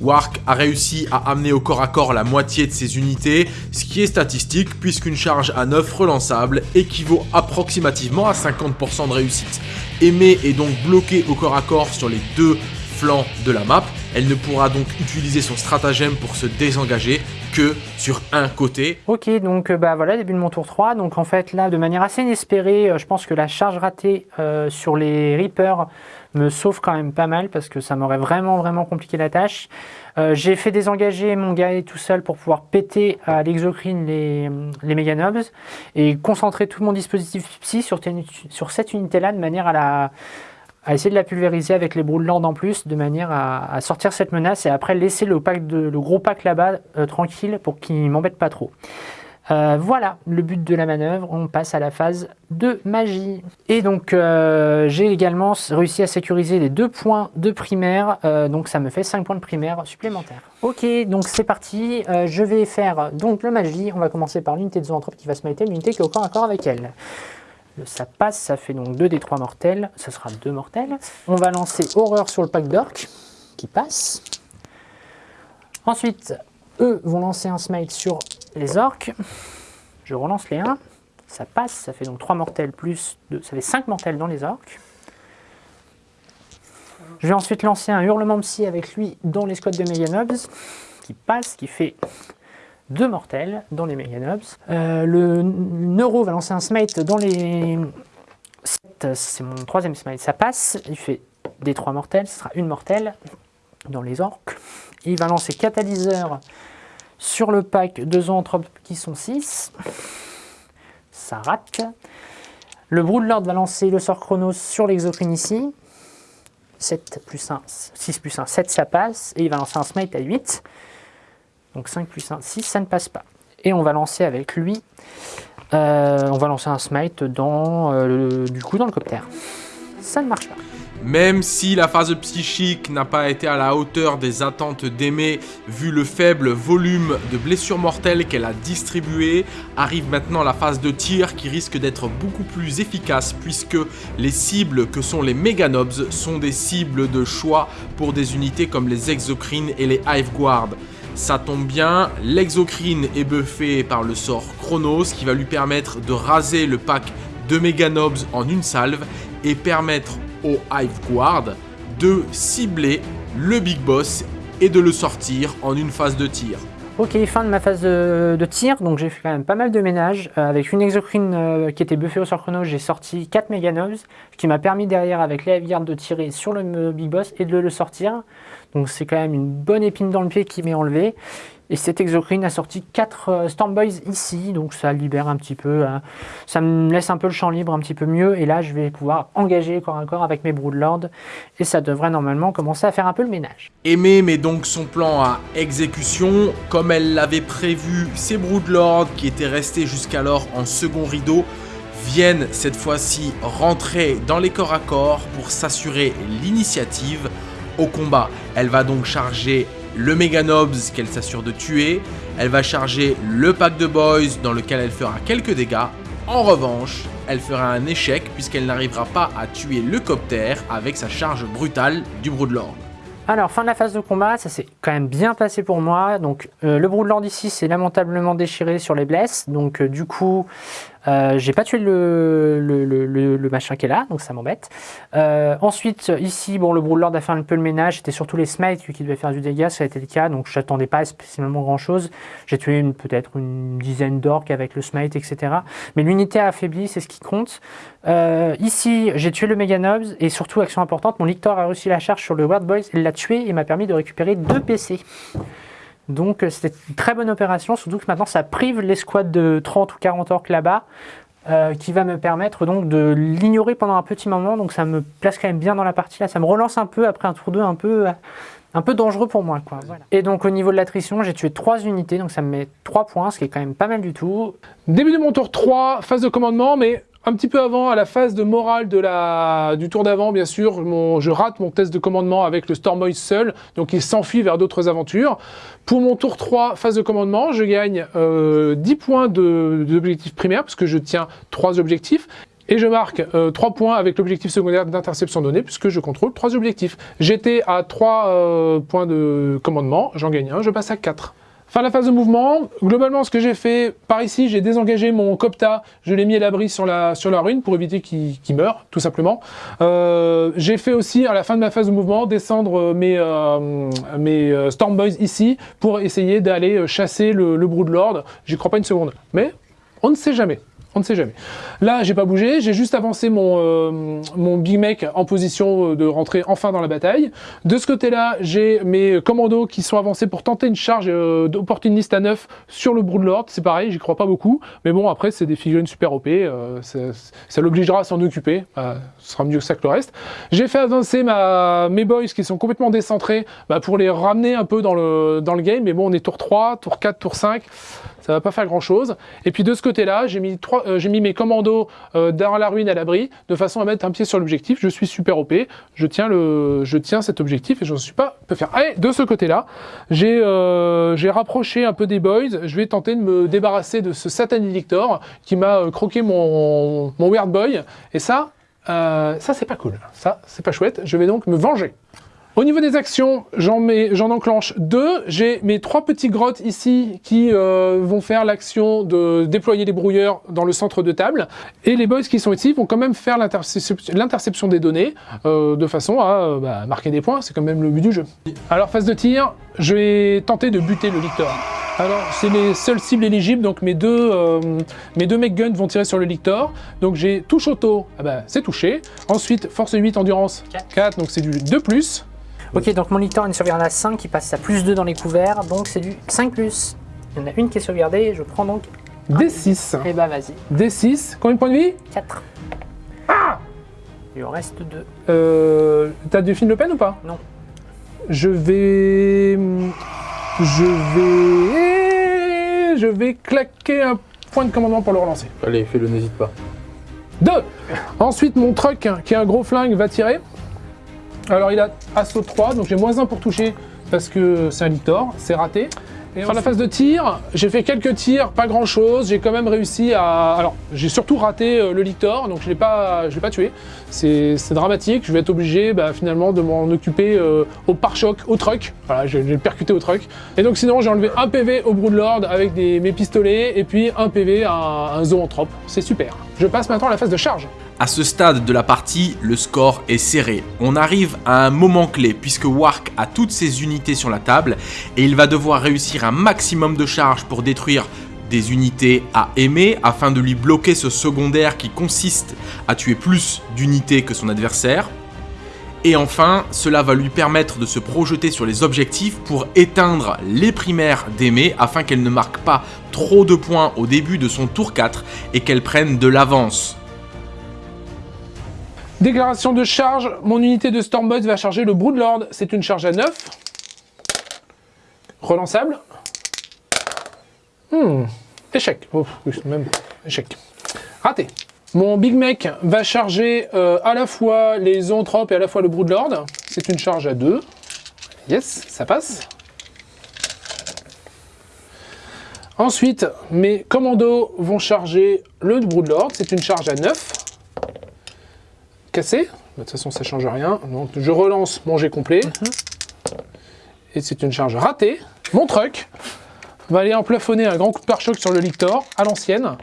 Wark a réussi à amener au corps à corps la moitié de ses unités, ce qui est statistique puisqu'une charge à 9 relançable équivaut approximativement à 50% de réussite. Aimé est donc bloquée au corps à corps sur les deux de la map, elle ne pourra donc utiliser son stratagème pour se désengager que sur un côté. Ok, donc euh, bah voilà, début de mon tour 3. Donc en fait là, de manière assez inespérée, euh, je pense que la charge ratée euh, sur les Reapers me sauve quand même pas mal parce que ça m'aurait vraiment vraiment compliqué la tâche. J'ai fait désengager mon guerrier tout seul pour pouvoir péter à l'exocrine les, les méga nobs et concentrer tout mon dispositif psy sur cette unité-là de manière à la à essayer de la pulvériser avec les Broodlands en plus, de manière à, sortir cette menace et après laisser le, pack de, le gros pack là-bas euh, tranquille pour qu'il m'embête pas trop. Euh, voilà le but de la manœuvre, on passe à la phase de magie. Et donc euh, j'ai également réussi à sécuriser les deux points de primaire, donc ça me fait 5 points de primaire supplémentaires. Ok, donc c'est parti, je vais faire donc le magie, on va commencer par l'unité de zoanthrope qui va se mettre l'unité qui est au corps à corps avec elle. Ça passe, ça fait donc 2 des 3 mortels, ce sera 2 mortels. On va lancer horreur sur le pack d'orc qui passe. Ensuite, eux vont lancer un smite sur les orques. Je relance les 1. Ça passe, ça fait donc 3 mortels plus 2, ça fait 5 mortels dans les orques. Je vais ensuite lancer un hurlement psy avec lui dans les squads de Meganobs qui passe, qui fait 2 mortels dans les Meganobs. Euh, le Neuro va lancer un smite dans les 7, c'est mon troisième smite, ça passe, il fait des 3 mortels, ce sera une mortelle dans les orques. Il va lancer catalyseur sur le pack de zoanthropes qui sont 6. Ça rate. Le Broodlord va lancer le sort Chronos sur l'exocrine ici. 7 plus 1, 6 plus 1, 7 ça passe. Et il va lancer un smite à 8. Donc 5 plus 1, 6, ça ne passe pas. Et on va lancer avec lui, euh, on va lancer un smite dans, euh, le, du coup dans le copter. Ça ne marche pas. Même si la phase psychique n'a pas été à la hauteur des attentes d'Aimé, vu le faible volume de blessures mortelles qu'elle a distribuées, arrive maintenant la phase de tir qui risque d'être beaucoup plus efficace puisque les cibles que sont les Meganobs sont des cibles de choix pour des unités comme les Exocrines et les Hive Guard. Ça tombe bien, l'exocrine est buffé par le sort Chronos qui va lui permettre de raser le pack de Meganobs en une salve et permettre au Hive Guard de cibler le Big Boss et de le sortir en une phase de tir. Ok, fin de ma phase de, tir, donc j'ai fait quand même pas mal de ménage. Euh, avec une exocrine euh, qui était buffée au sort chrono, j'ai sorti 4 Meganobs, ce qui m'a permis derrière avec les Hive de tirer sur le euh, Big Boss et de le sortir. Donc c'est quand même une bonne épine dans le pied qui m'est enlevée. Et cette exocrine a sorti 4 euh, Stormboys ici, donc ça libère un petit peu, hein. ça me laisse un peu le champ libre un petit peu mieux. Et là, je vais pouvoir engager corps à corps avec mes Broodlords. Et ça devrait normalement commencer à faire un peu le ménage. Aimé met donc son plan à exécution. Comme elle l'avait prévu, ses Broodlords, qui étaient restés jusqu'alors en second rideau, viennent cette fois-ci rentrer dans les corps à corps pour s'assurer l'initiative au combat. Elle va donc charger le Meganobs qu'elle s'assure de tuer. Elle va charger le pack de boys dans lequel elle fera quelques dégâts. En revanche, elle fera un échec puisqu'elle n'arrivera pas à tuer le copter avec sa charge brutale du Broodlord. Alors, fin de la phase de combat, ça s'est quand même bien passé pour moi. Donc, euh, le Broodlord ici s'est lamentablement déchiré sur les blesses. Donc, euh, du coup, euh, j'ai pas tué le, le, le, le, machin qui est là, donc ça m'embête. Euh, ensuite, ici, bon, le Broodlord a fait un peu le ménage. C'était surtout les smites qui devaient faire du dégât, ça a été le cas. Donc, j'attendais pas spécialement grand chose. J'ai tué peut-être une dizaine d'orques avec le smite, etc. Mais l'unité a affaibli, c'est ce qui compte. Euh, ici, j'ai tué le Meganobs et surtout, action importante, mon Lictor a réussi la charge sur le World Boys. Il l'a tué et m'a permis de récupérer deux PC. Donc c'était une très bonne opération, surtout que maintenant ça prive l'escouade de 30 ou 40 orques là-bas, euh, qui va me permettre donc de l'ignorer pendant un petit moment, donc ça me place quand même bien dans la partie là, ça me relance un peu après un tour 2 un peu, un peu dangereux pour moi. Quoi. Et donc au niveau de l'attrition, j'ai tué 3 unités, donc ça me met 3 points, ce qui est quand même pas mal du tout. Début de mon tour 3, phase de commandement, mais un petit peu avant, à la phase de morale du tour d'avant, bien sûr, mon, je rate mon test de commandement avec le Stormboy seul, donc il s'enfuit vers d'autres aventures. Pour mon tour 3, phase de commandement, je gagne euh, 10 points d'objectif primaire, parce que je tiens 3 objectifs. Et je marque euh, 3 points avec l'objectif secondaire d'interception donnée, puisque je contrôle 3 objectifs. J'étais à 3 euh, points de commandement, j'en gagne un, je passe à 4. Fin de la phase de mouvement, globalement ce que j'ai fait, par ici j'ai désengagé mon Copta, je l'ai mis à l'abri sur la, sur la ruine pour éviter qu'il qu meure, tout simplement. Euh, j'ai fait aussi à la fin de ma phase de mouvement descendre mes, euh, mes euh, Storm Boys ici pour essayer d'aller chasser le, le Broodlord. J'y crois pas une seconde, mais on ne sait jamais. On ne sait jamais. Là, j'ai pas bougé, j'ai juste avancé mon, euh, Big Mech en position de rentrer enfin dans la bataille. De ce côté-là, j'ai mes commandos qui sont avancés pour tenter une charge euh, d'opportuniste à neuf sur le Broodlord. C'est pareil, j'y crois pas beaucoup. Mais bon, après, c'est des figurines super OP. Euh, ça l'obligera à s'en occuper. Ce sera mieux que ça que le reste. J'ai fait avancer mes boys qui sont complètement décentrés bah, pour les ramener un peu dans le, dans le game. Mais bon, on est tour 3, tour 4, tour 5 ça va pas faire grand chose. Et puis de ce côté-là, j'ai euh, j'ai mis mes commandos euh, dans la ruine à l'abri, de façon à mettre un pied sur l'objectif. Je suis super OP, je tiens, le, je tiens cet objectif et je ne suis pas peu faire. Allez, de ce côté-là, j'ai euh, rapproché un peu des boys. Je vais tenter de me débarrasser de ce Satan Lictor qui m'a euh, croqué mon, mon Weird Boy. Et ça, ça c'est pas cool. Ça, c'est pas chouette. Je vais donc me venger. Au niveau des actions, j'en enclenche deux. J'ai mes trois petits grottes ici qui euh, vont faire l'action de déployer les brouilleurs dans le centre de table. Et les boys qui sont ici vont quand même faire l'interception des données euh, de façon à euh, bah, marquer des points. C'est quand même le but du jeu. Alors, phase de tir, je vais tenter de buter le lictor. Alors, c'est les seules cibles éligibles, donc mes deux, mes deux mech guns vont tirer sur le lictor. Donc j'ai touche auto, ah bah, c'est touché. Ensuite, force 8, endurance 4, 4 donc c'est du 2+. Ok, donc mon lictor a une sauvegarde à 5 qui passe à plus 2 dans les couverts, donc c'est du 5+. Plus. Il y en a une qui est sauvegardée, je prends donc... D6. Et bah vas-y. D6, combien de points de vie? 4. Ah Il en reste 2. Euh, T'as du film Le Pen ou pas? Non. Je vais... Je vais... Je vais claquer un point de commandement pour le relancer. Allez, fais-le, n'hésite pas. 2 Ensuite, mon truck, qui est un gros flingue, va tirer. Alors, il a assaut 3, donc j'ai moins 1 pour toucher parce que c'est un Lictor, c'est raté. Et sur la phase de tir, j'ai fait quelques tirs, pas grand chose. J'ai quand même réussi à. Alors, j'ai surtout raté euh, le Lictor, donc je l'ai pas, je l'ai pas tué. C'est dramatique. Je vais être obligé, bah, finalement, de m'en occuper euh, au pare-choc, au truck. Voilà, je je vais le percuter au truck. Et donc, sinon, j'ai enlevé un PV au Broodlord avec des, mes pistolets et puis un PV à un, un zoanthrope. C'est super. Je passe maintenant à la phase de charge. À ce stade de la partie, le score est serré. On arrive à un moment clé puisque Wark a toutes ses unités sur la table et il va devoir réussir un maximum de charges pour détruire des unités à aimer afin de lui bloquer ce secondaire qui consiste à tuer plus d'unités que son adversaire. Et enfin, cela va lui permettre de se projeter sur les objectifs pour éteindre les primaires d'aimer afin qu'elle ne marque pas trop de points au début de son tour 4 et qu'elle prenne de l'avance. Déclaration de charge, mon unité de Stormboy va charger le Broodlord. C'est une charge à 9. Relançable. Hmm, échec. Même échec. Raté. Mon Big Mech va charger euh, à la fois les zoanthropes et à la fois le Broodlord. C'est une charge à 2. Yes, ça passe. Ensuite, mes commandos vont charger le Broodlord. C'est une charge à 9 cassé. De toute façon, ça change rien. Donc, je relance mon jet complet. Et c'est une charge ratée. Mon truck va aller emplafonner un grand coup de pare-choc sur le Lictor, à l'ancienne.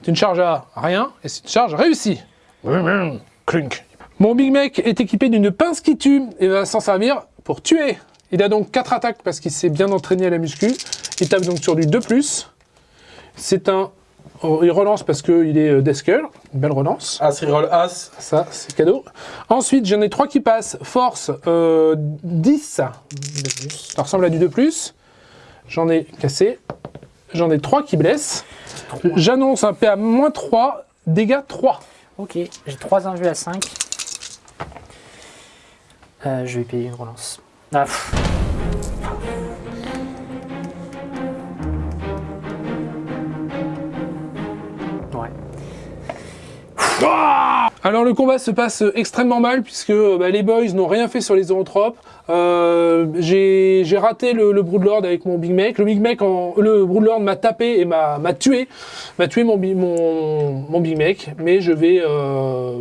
C'est une charge à rien, et c'est une charge réussie. Clunk. Mon Big Mech est équipé d'une pince qui tue, et va s'en servir pour tuer. Il a donc 4 attaques parce qu'il s'est bien entraîné à la muscu. Il tape donc sur du 2+. C'est un il relance parce qu'il est euh, Deskull. Une belle relance. As, reroll As. Ça, c'est cadeau. Ensuite, j'en ai trois qui passent. Force, euh, 10. Ça ressemble à du 2+. J'en ai cassé. J'en ai trois qui blessent. J'annonce un PA moins 3, dégâts 3. Ok, j'ai 3 invus à 5. Euh, je vais payer une relance. Ah, Alors le combat se passe extrêmement mal puisque bah, les boys n'ont rien fait sur les zoanthropes. Euh, j'ai raté le, Broodlord avec mon Big Mech. Le Big en- le Broodlord m'a tapé et m'a tué, m'a tué mon, bi- mon, mon Big Mech. Mais je vais euh,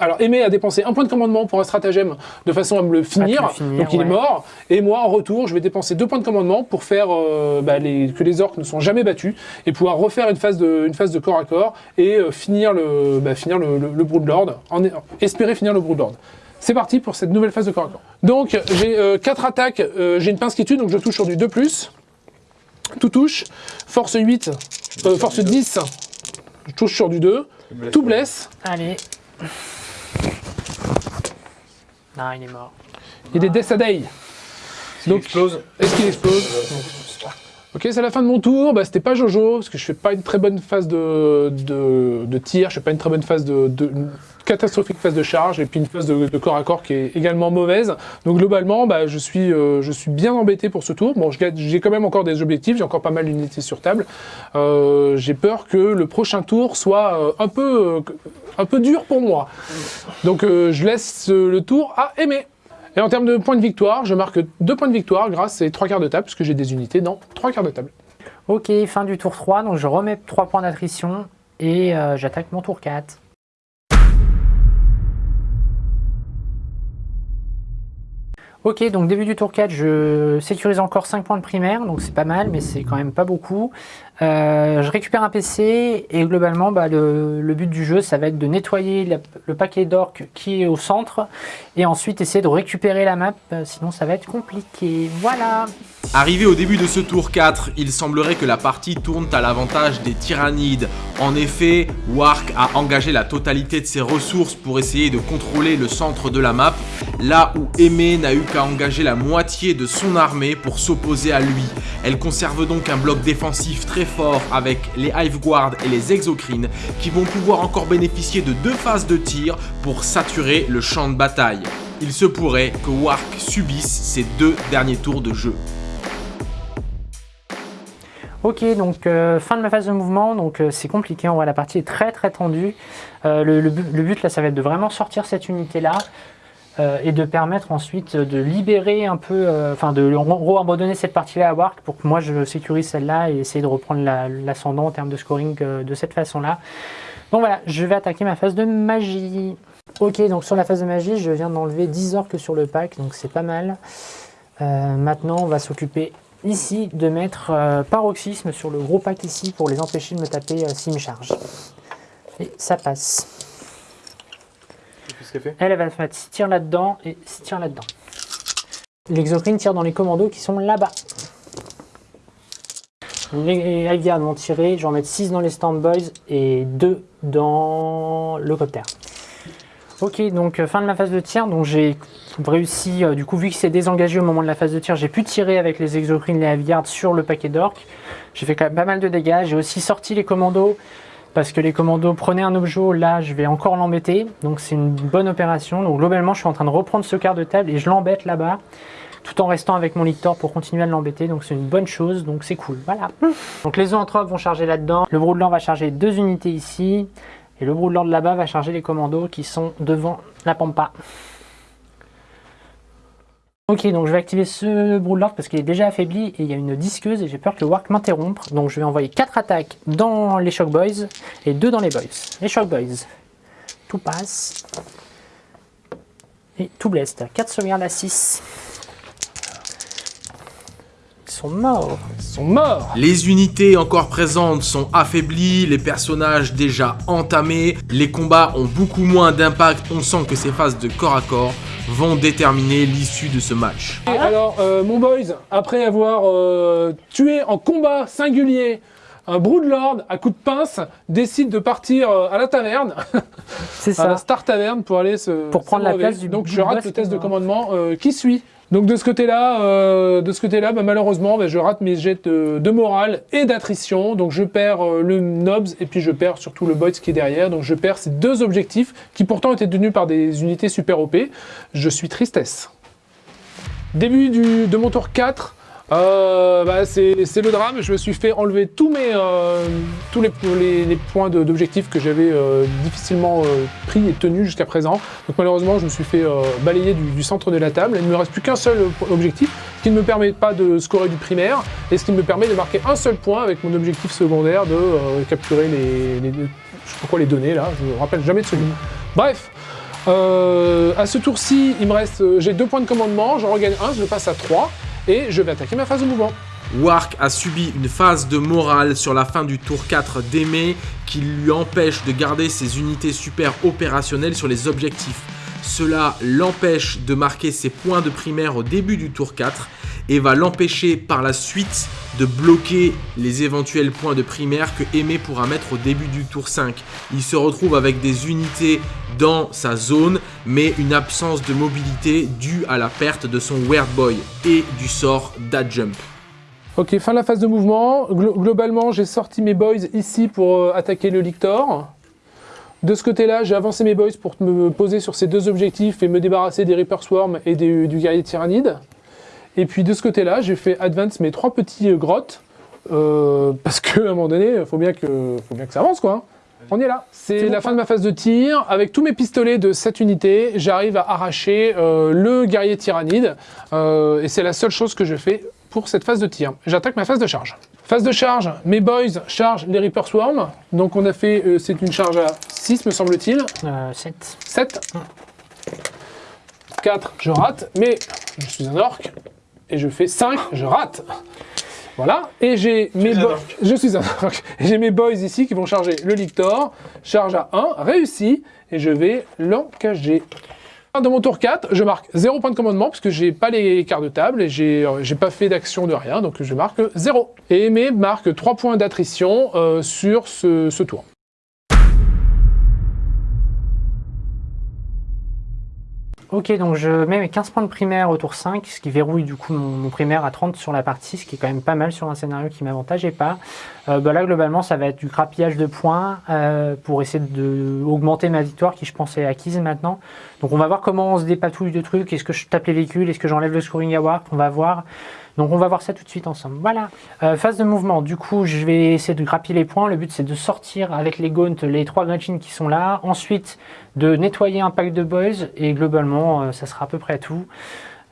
alors aimer à dépenser un point de commandement pour un stratagème de façon à me le finir. le finir, Donc il est mort. Et moi en retour, je vais dépenser deux points de commandement pour faire euh, bah, les, que les orques ne sont jamais battus et pouvoir refaire une phase de, une phase de corps à corps et euh, finir le, bah, finir le, le, le Broodlord, en, espérer finir le Broodlord. C'est parti pour cette nouvelle phase de corps à corps. Donc j'ai 4 attaques, euh, j'ai une pince qui tue, donc je touche sur du 2+. Tout touche. Force 8, euh, force 10, je touche sur du 2. Tout blesse. Allez. Ah, il est mort. Il est Day. Donc, explose? Est-ce qu'il explose? Ok, c'est la fin de mon tour. Bah, C'était pas Jojo, parce que je fais pas une très bonne phase de, de, tir, je fais pas une très bonne phase de, catastrophique phase de charge, et puis une phase de, corps à corps qui est également mauvaise. Donc globalement, bah, je, suis, euh, je suis bien embêté pour ce tour. Bon, j'ai quand même encore des objectifs, j'ai encore pas mal d'unités sur table. Euh, j'ai peur que le prochain tour soit euh, un, peu, un peu dur pour moi. Donc je laisse le tour à aimer. Et en termes de points de victoire, je marque deux points de victoire grâce à ces trois quarts de table, puisque j'ai des unités dans trois quarts de table. Ok, fin du tour 3, donc je remets 3 points d'attrition et euh, j'attaque mon tour 4. Ok, donc début du tour 4, je sécurise encore 5 points de primaire, donc c'est pas mal, mais c'est quand même pas beaucoup. Euh, je récupère un PC et globalement, bah, le, but du jeu, ça va être de nettoyer le paquet d'orques qui est au centre et ensuite essayer de récupérer la map, euh, sinon ça va être compliqué. Voilà Arrivé au début de ce tour 4, il semblerait que la partie tourne à l'avantage des tyrannides. En effet, Wark a engagé la totalité de ses ressources pour essayer de contrôler le centre de la map, là où Aimé n'a eu qu'à engager la moitié de son armée pour s'opposer à lui. Elle conserve donc un bloc défensif très fort avec les Hive Guard et les Exocrines qui vont pouvoir encore bénéficier de deux phases de tir pour saturer le champ de bataille. Il se pourrait que Wark subisse ses deux derniers tours de jeu. Ok, donc euh, fin de ma phase de mouvement, donc euh, c'est compliqué, en vrai la partie est très très tendue. Euh, le, but, là ça va être de vraiment sortir cette unité là et de permettre ensuite de libérer un peu, enfin de en gros abandonner cette partie là à Wark pour que moi je sécurise celle-là et essayer de reprendre la- l'ascendant en termes de scoring de cette façon là. Donc voilà, je vais attaquer ma phase de magie. Ok, donc sur la phase de magie, je viens d'enlever 10 orques sur le pack, donc c'est pas mal. Maintenant, on va s'occuper ici de mettre euh, paroxysme sur le gros pack ici pour les empêcher de me taper euh, s'ils me chargent. Et ça passe. Qu'est-ce qu'elle fait? Elle, elle va se mettre 6 tirs là-dedans et 6 tirs là-dedans. L'exocrine tire dans les commandos qui sont là-bas. Les Algards vont tirer, je vais en mettre 6 dans les Standboys et 2 dans le copter. Ok, donc euh, fin de ma phase de tir, donc j'ai réussi, euh, du coup vu que c'est désengagé au moment de la phase de tir, j'ai pu tirer avec les exocrines, les Heavy sur le paquet d'orques. J'ai fait quand même pas mal de dégâts, j'ai aussi sorti les commandos parce que les commandos prenaient un objet, là je vais encore l'embêter, donc c'est une bonne opération. Donc globalement je suis en train de reprendre ce quart de table et je l'embête là-bas, tout en restant avec mon lictor pour continuer à l'embêter, donc c'est une bonne chose, donc c'est cool, voilà. Donc les zoanthropes vont charger là-dedans, le Broodlord va charger deux unités ici, et le Broodlord là-bas va charger les commandos qui sont devant la pampa. Ok, donc je vais activer ce Broodlord parce qu'il est déjà affaibli et il y a une disqueuse et j'ai peur que le Wark m'interrompe. Donc je vais envoyer 4 attaques dans les Shock Boys et 2 dans les Boys. Les Shock Boys, tout passe. Et tout blesse. 4 sauvegardes à 6. Ils sont morts. Ils sont morts Les unités encore présentes sont affaiblies, les personnages déjà entamés, les combats ont beaucoup moins d'impact, on sent que ces phases de corps à corps vont déterminer l'issue de ce match. Et alors, euh, mon boys, après avoir euh, tué en combat singulier un Broodlord à coup de pince, décide de partir euh, à la taverne, C'est à la ça. Star Taverne pour aller se Pour prendre la place du- Donc je rate le test de va- commandement euh, qui suit? Donc de ce côté-là, euh, bah, malheureusement, bah, je rate mes jets de, morale et d'attrition. Donc je perds euh, le Nobs et puis je perds surtout le Boys qui est derrière. Donc je perds ces deux objectifs qui pourtant étaient tenus par des unités super OP. Je suis tristesse. Début de mon tour 4. Euh, bah, c'est le drame, je me suis fait enlever tous, mes, euh, tous les, les- les points d'objectifs que j'avais euh, difficilement euh, pris et tenus jusqu'à présent. Donc malheureusement, je me suis fait euh, balayer du, du centre de la table. Il ne me reste plus qu'un seul objectif, ce qui ne me permet pas de scorer du primaire, et ce qui me permet de marquer un seul point avec mon objectif secondaire de euh, capturer les, les- je sais pas quoi les données là, je me rappelle jamais de celui. Bref, euh, à ce tour-ci, il me reste, j'ai deux points de commandement, j'en regagne un, je passe à 3, et je vais attaquer ma phase de mouvement. Wark a subi une phase de morale sur la fin du tour 4 d'Aimé qui lui empêche de garder ses unités super opérationnelles sur les objectifs. Cela l'empêche de marquer ses points de primaire au début du tour 4 et va l'empêcher par la suite de bloquer les éventuels points de primaire que Aimé pourra mettre au début du tour 5. Il se retrouve avec des unités dans sa zone, mais une absence de mobilité due à la perte de son Weird Boy et du sort d'Adjump. Ok, fin de la phase de mouvement. Glo- globalement, j'ai sorti mes boys ici pour euh, attaquer le Lictor. De ce côté-là, j'ai avancé mes boys pour me poser sur ces deux objectifs et me débarrasser des Reaper Swarm et des- du guerrier tyrannide. Et puis de ce côté-là, j'ai fait advance mes trois petits euh, grottes. euh, parce qu'à un moment donné, il faut, bien que- faut bien que ça avance, quoi. hein. On y est là. C'est la fin de ma phase de tir. Avec tous mes pistolets de cette unité, j'arrive à arracher euh, le guerrier tyrannide. Euh, et c'est la seule chose que je fais pour cette phase de tir. J'attaque ma phase de charge. Phase de charge, mes boys chargent les Reaper Swarm. Donc on a fait, euh, c'est une charge à 6 me semble-t-il. Euh, 7. 7. 4, je rate, mais je suis un orc. Et je fais 5, je rate. Voilà, et j'ai mes boys. Je suis un orc. Et J'ai mes boys ici qui vont charger le Lictor. Charge à 1, réussi. Et je vais l'encager. De mon tour 4, je marque 0 point de commandement puisque j'ai pas les quarts de table et j'ai euh, j'ai pas fait d'action de rien, donc je marque 0. Et Aimé marque 3 points d'attrition euh, sur ce, ce tour. Ok, donc je mets mes 15 points de primaire au tour 5, ce qui verrouille du coup mon, primaire à 30 sur la partie, ce qui est quand même pas mal sur un scénario qui m'avantageait pas. Euh, bah là, globalement, ça va être du crapillage de points euh, pour essayer d'augmenter ma victoire qui, je pense, est acquise maintenant. Donc on va voir comment on se dépatouille de trucs. Est-ce que je tape les véhicules? Est-ce que j'enlève le scoring à Warp? On va voir. Donc on va voir ça tout de suite ensemble. Voilà. Euh, phase de mouvement. Du coup, je vais essayer de grappiller les points. Le but, c'est de sortir avec les gaunts les trois Gretchen qui sont là. Ensuite, de nettoyer un pack de boys. Et globalement, euh, ça sera à peu près tout.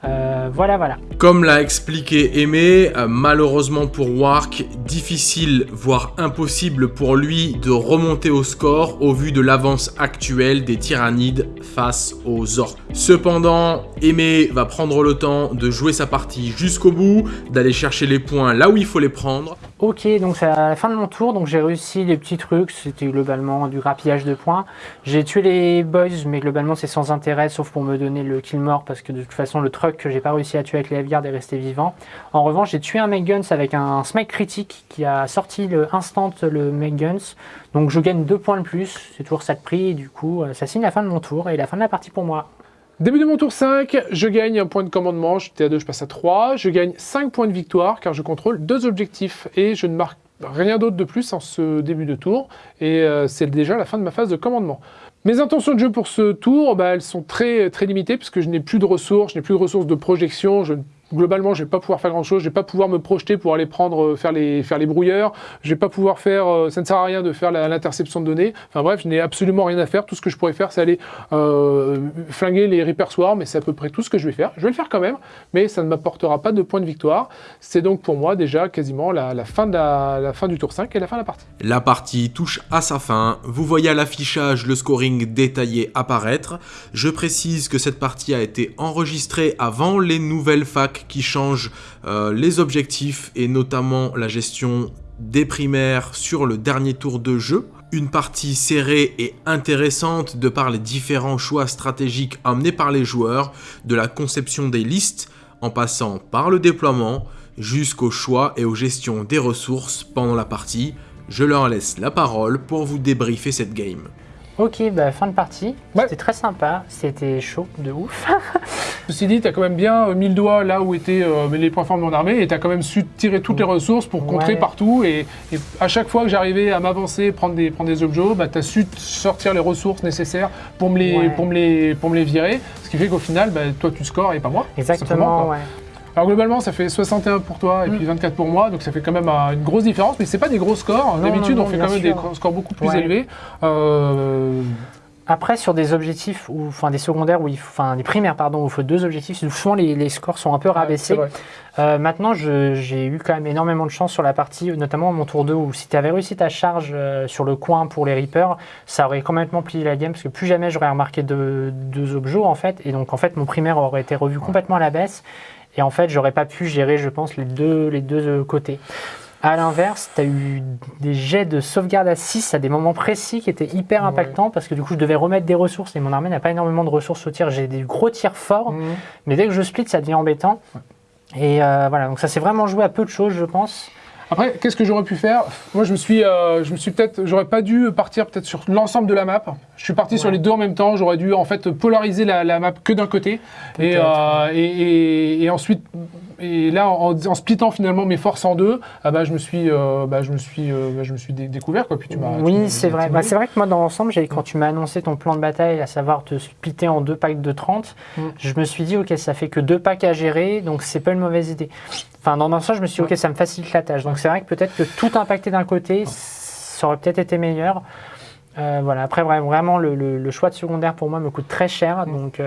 Euh, voilà, voilà. Comme l'a expliqué Aimé, euh, malheureusement pour Wark, difficile, voire impossible pour lui de remonter au score au vu de l'avance actuelle des tyrannides face aux orques. Cependant, Aimé va prendre le temps de jouer sa partie jusqu'au bout, d'aller chercher les points là où il faut les prendre. Ok, donc c'est à la fin de mon tour, donc j'ai réussi les petits trucs, c'était globalement du grappillage de points. J'ai tué les boys, mais globalement c'est sans intérêt, sauf pour me donner le kill mort, parce que de toute façon le truck que j'ai pas réussi à tuer avec les F-Guard est resté vivant. En revanche, j'ai tué un Make Guns avec un smite critique qui a sorti le instant le Make Guns, donc je gagne 2 points de plus, c'est toujours ça de prix, et du coup ça signe la fin de mon tour et la fin de la partie pour moi. Début de mon tour 5, je gagne un point de commandement, j'étais à 2, je passe à 3. Je gagne 5 points de victoire car je contrôle deux objectifs et je ne marque rien d'autre de plus en ce début de tour. Et euh, c'est déjà la fin de ma phase de commandement. Mes intentions de jeu pour ce tour, bah, elles sont très, très limitées puisque je n'ai plus de ressources, je n'ai plus de ressources de projection, je globalement, je vais pas pouvoir faire grand chose, je vais pas pouvoir me projeter pour aller prendre, euh, faire les, faire brouilleurs, je vais pas pouvoir faire, euh, ça ne sert à rien de faire l'interception de données. Enfin bref, je n'ai absolument rien à faire. Tout ce que je pourrais faire, c'est aller euh, flinguer les Swarm, et c'est à peu près tout ce que je vais faire. Je vais le faire quand même, mais ça ne m'apportera pas de points de victoire. C'est donc pour moi déjà quasiment la, fin fin du tour 5 et la fin de la partie. La partie touche à sa fin. Vous voyez à l'affichage le scoring détaillé apparaître. Je précise que cette partie a été enregistrée avant les nouvelles facs qui change euh, les objectifs et notamment la gestion des primaires sur le dernier tour de jeu. Une partie serrée et intéressante de par les différents choix stratégiques amenés par les joueurs, de la conception des listes en passant par le déploiement jusqu'au choix et aux gestions des ressources pendant la partie. Je leur laisse la parole pour vous débriefer cette game. Ok, bah fin de partie. C'était très sympa, c'était chaud de ouf. Ceci dit, tu as quand même bien euh, mis le doigt là où étaient euh, les points forts de mon armée et tu as quand même su tirer toutes les ressources pour contrer partout. Et, à chaque fois que j'arrivais à m'avancer, prendre des, prendre des objets, bah, tu as su sortir les ressources nécessaires pour me les, pour me les, pour me les virer. Ce qui fait qu'au final, bah, toi tu scores et pas moi. Exactement, ouais. Alors globalement, ça fait 61 pour toi et puis 24 mm. pour moi, donc ça fait quand même euh, une grosse différence, mais c'est pas des gros scores. D'habitude, on fait quand même des scores beaucoup plus élevés. Euh, Après, sur des objectifs, ou enfin des secondaires, ou enfin des primaires, pardon, où il faut deux objectifs, souvent les, scores sont un peu rabaissés. Euh, maintenant, j'ai eu quand même énormément de chance sur la partie, notamment mon tour 2, où si tu avais réussi ta charge sur le coin pour les Reapers, ça aurait complètement plié la game, parce que plus jamais j'aurais remarqué deux, deux objets en fait, et donc en fait mon primaire aurait été revu complètement à la baisse. Et en fait, j'aurais pas pu gérer, je pense, les deux, les deux côtés. À l'inverse, tu as eu des jets de sauvegarde à 6 à des moments précis qui étaient hyper impactants parce que du coup, je devais remettre des ressources et mon armée n'a pas énormément de ressources au tir. J'ai des gros tirs forts, mhm. mais dès que je split, ça devient embêtant. Et euh, voilà, donc ça s'est vraiment joué à peu de choses, je pense. Après, qu'est-ce que j'aurais pu faire? Moi, je me suis, euh, je me suis peut-être, j'aurais pas dû partir peut-être sur l'ensemble de la map. Je suis parti sur les deux en même temps. J'aurais dû en fait polariser la, map que d'un côté euh, et, et, ensuite et là, en, splittant finalement mes forces en deux, ah bah, je me suis, euh, bah, je me suis, bah, je me suis découvert quoi. Puis tu oui, c'est vrai. Bah, c'est vrai que moi, dans l'ensemble, quand tu m'as annoncé ton plan de bataille, à savoir te splitter en deux packs de 30, mm. je me suis dit ok, ça fait que deux packs à gérer, donc c'est pas une mauvaise idée. Enfin, dans l'ensemble, je me suis dit ok, ça me facilite la tâche. Donc c'est vrai que peut-être que tout impacter d'un côté, ça aurait peut-être été meilleur. Euh, voilà. Après, vraiment, le, choix de secondaire pour moi me coûte très cher. Mm. Donc,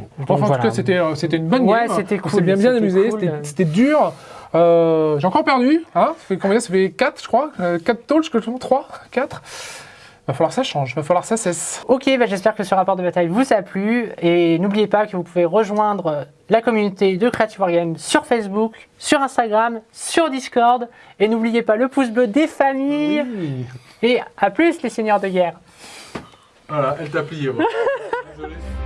euh, en tout cas, c'était, euh, c'était une bonne ouais, c'était cool. On s'est bien, bien amusé. C'était, dur. j'ai encore perdu. Hein ça fait combien? Ça fait 4, je crois. 4 tolls, je crois. 3 4 Va falloir que ça change, va falloir que ça cesse. Ok, bah j'espère que ce rapport de bataille vous a plu. Et n'oubliez pas que vous pouvez rejoindre la communauté de Creative Wargame sur Facebook, sur Instagram, sur Discord. Et n'oubliez pas le pouce bleu des familles. Et à plus les seigneurs de guerre. Voilà, elle t'a plié. Désolé.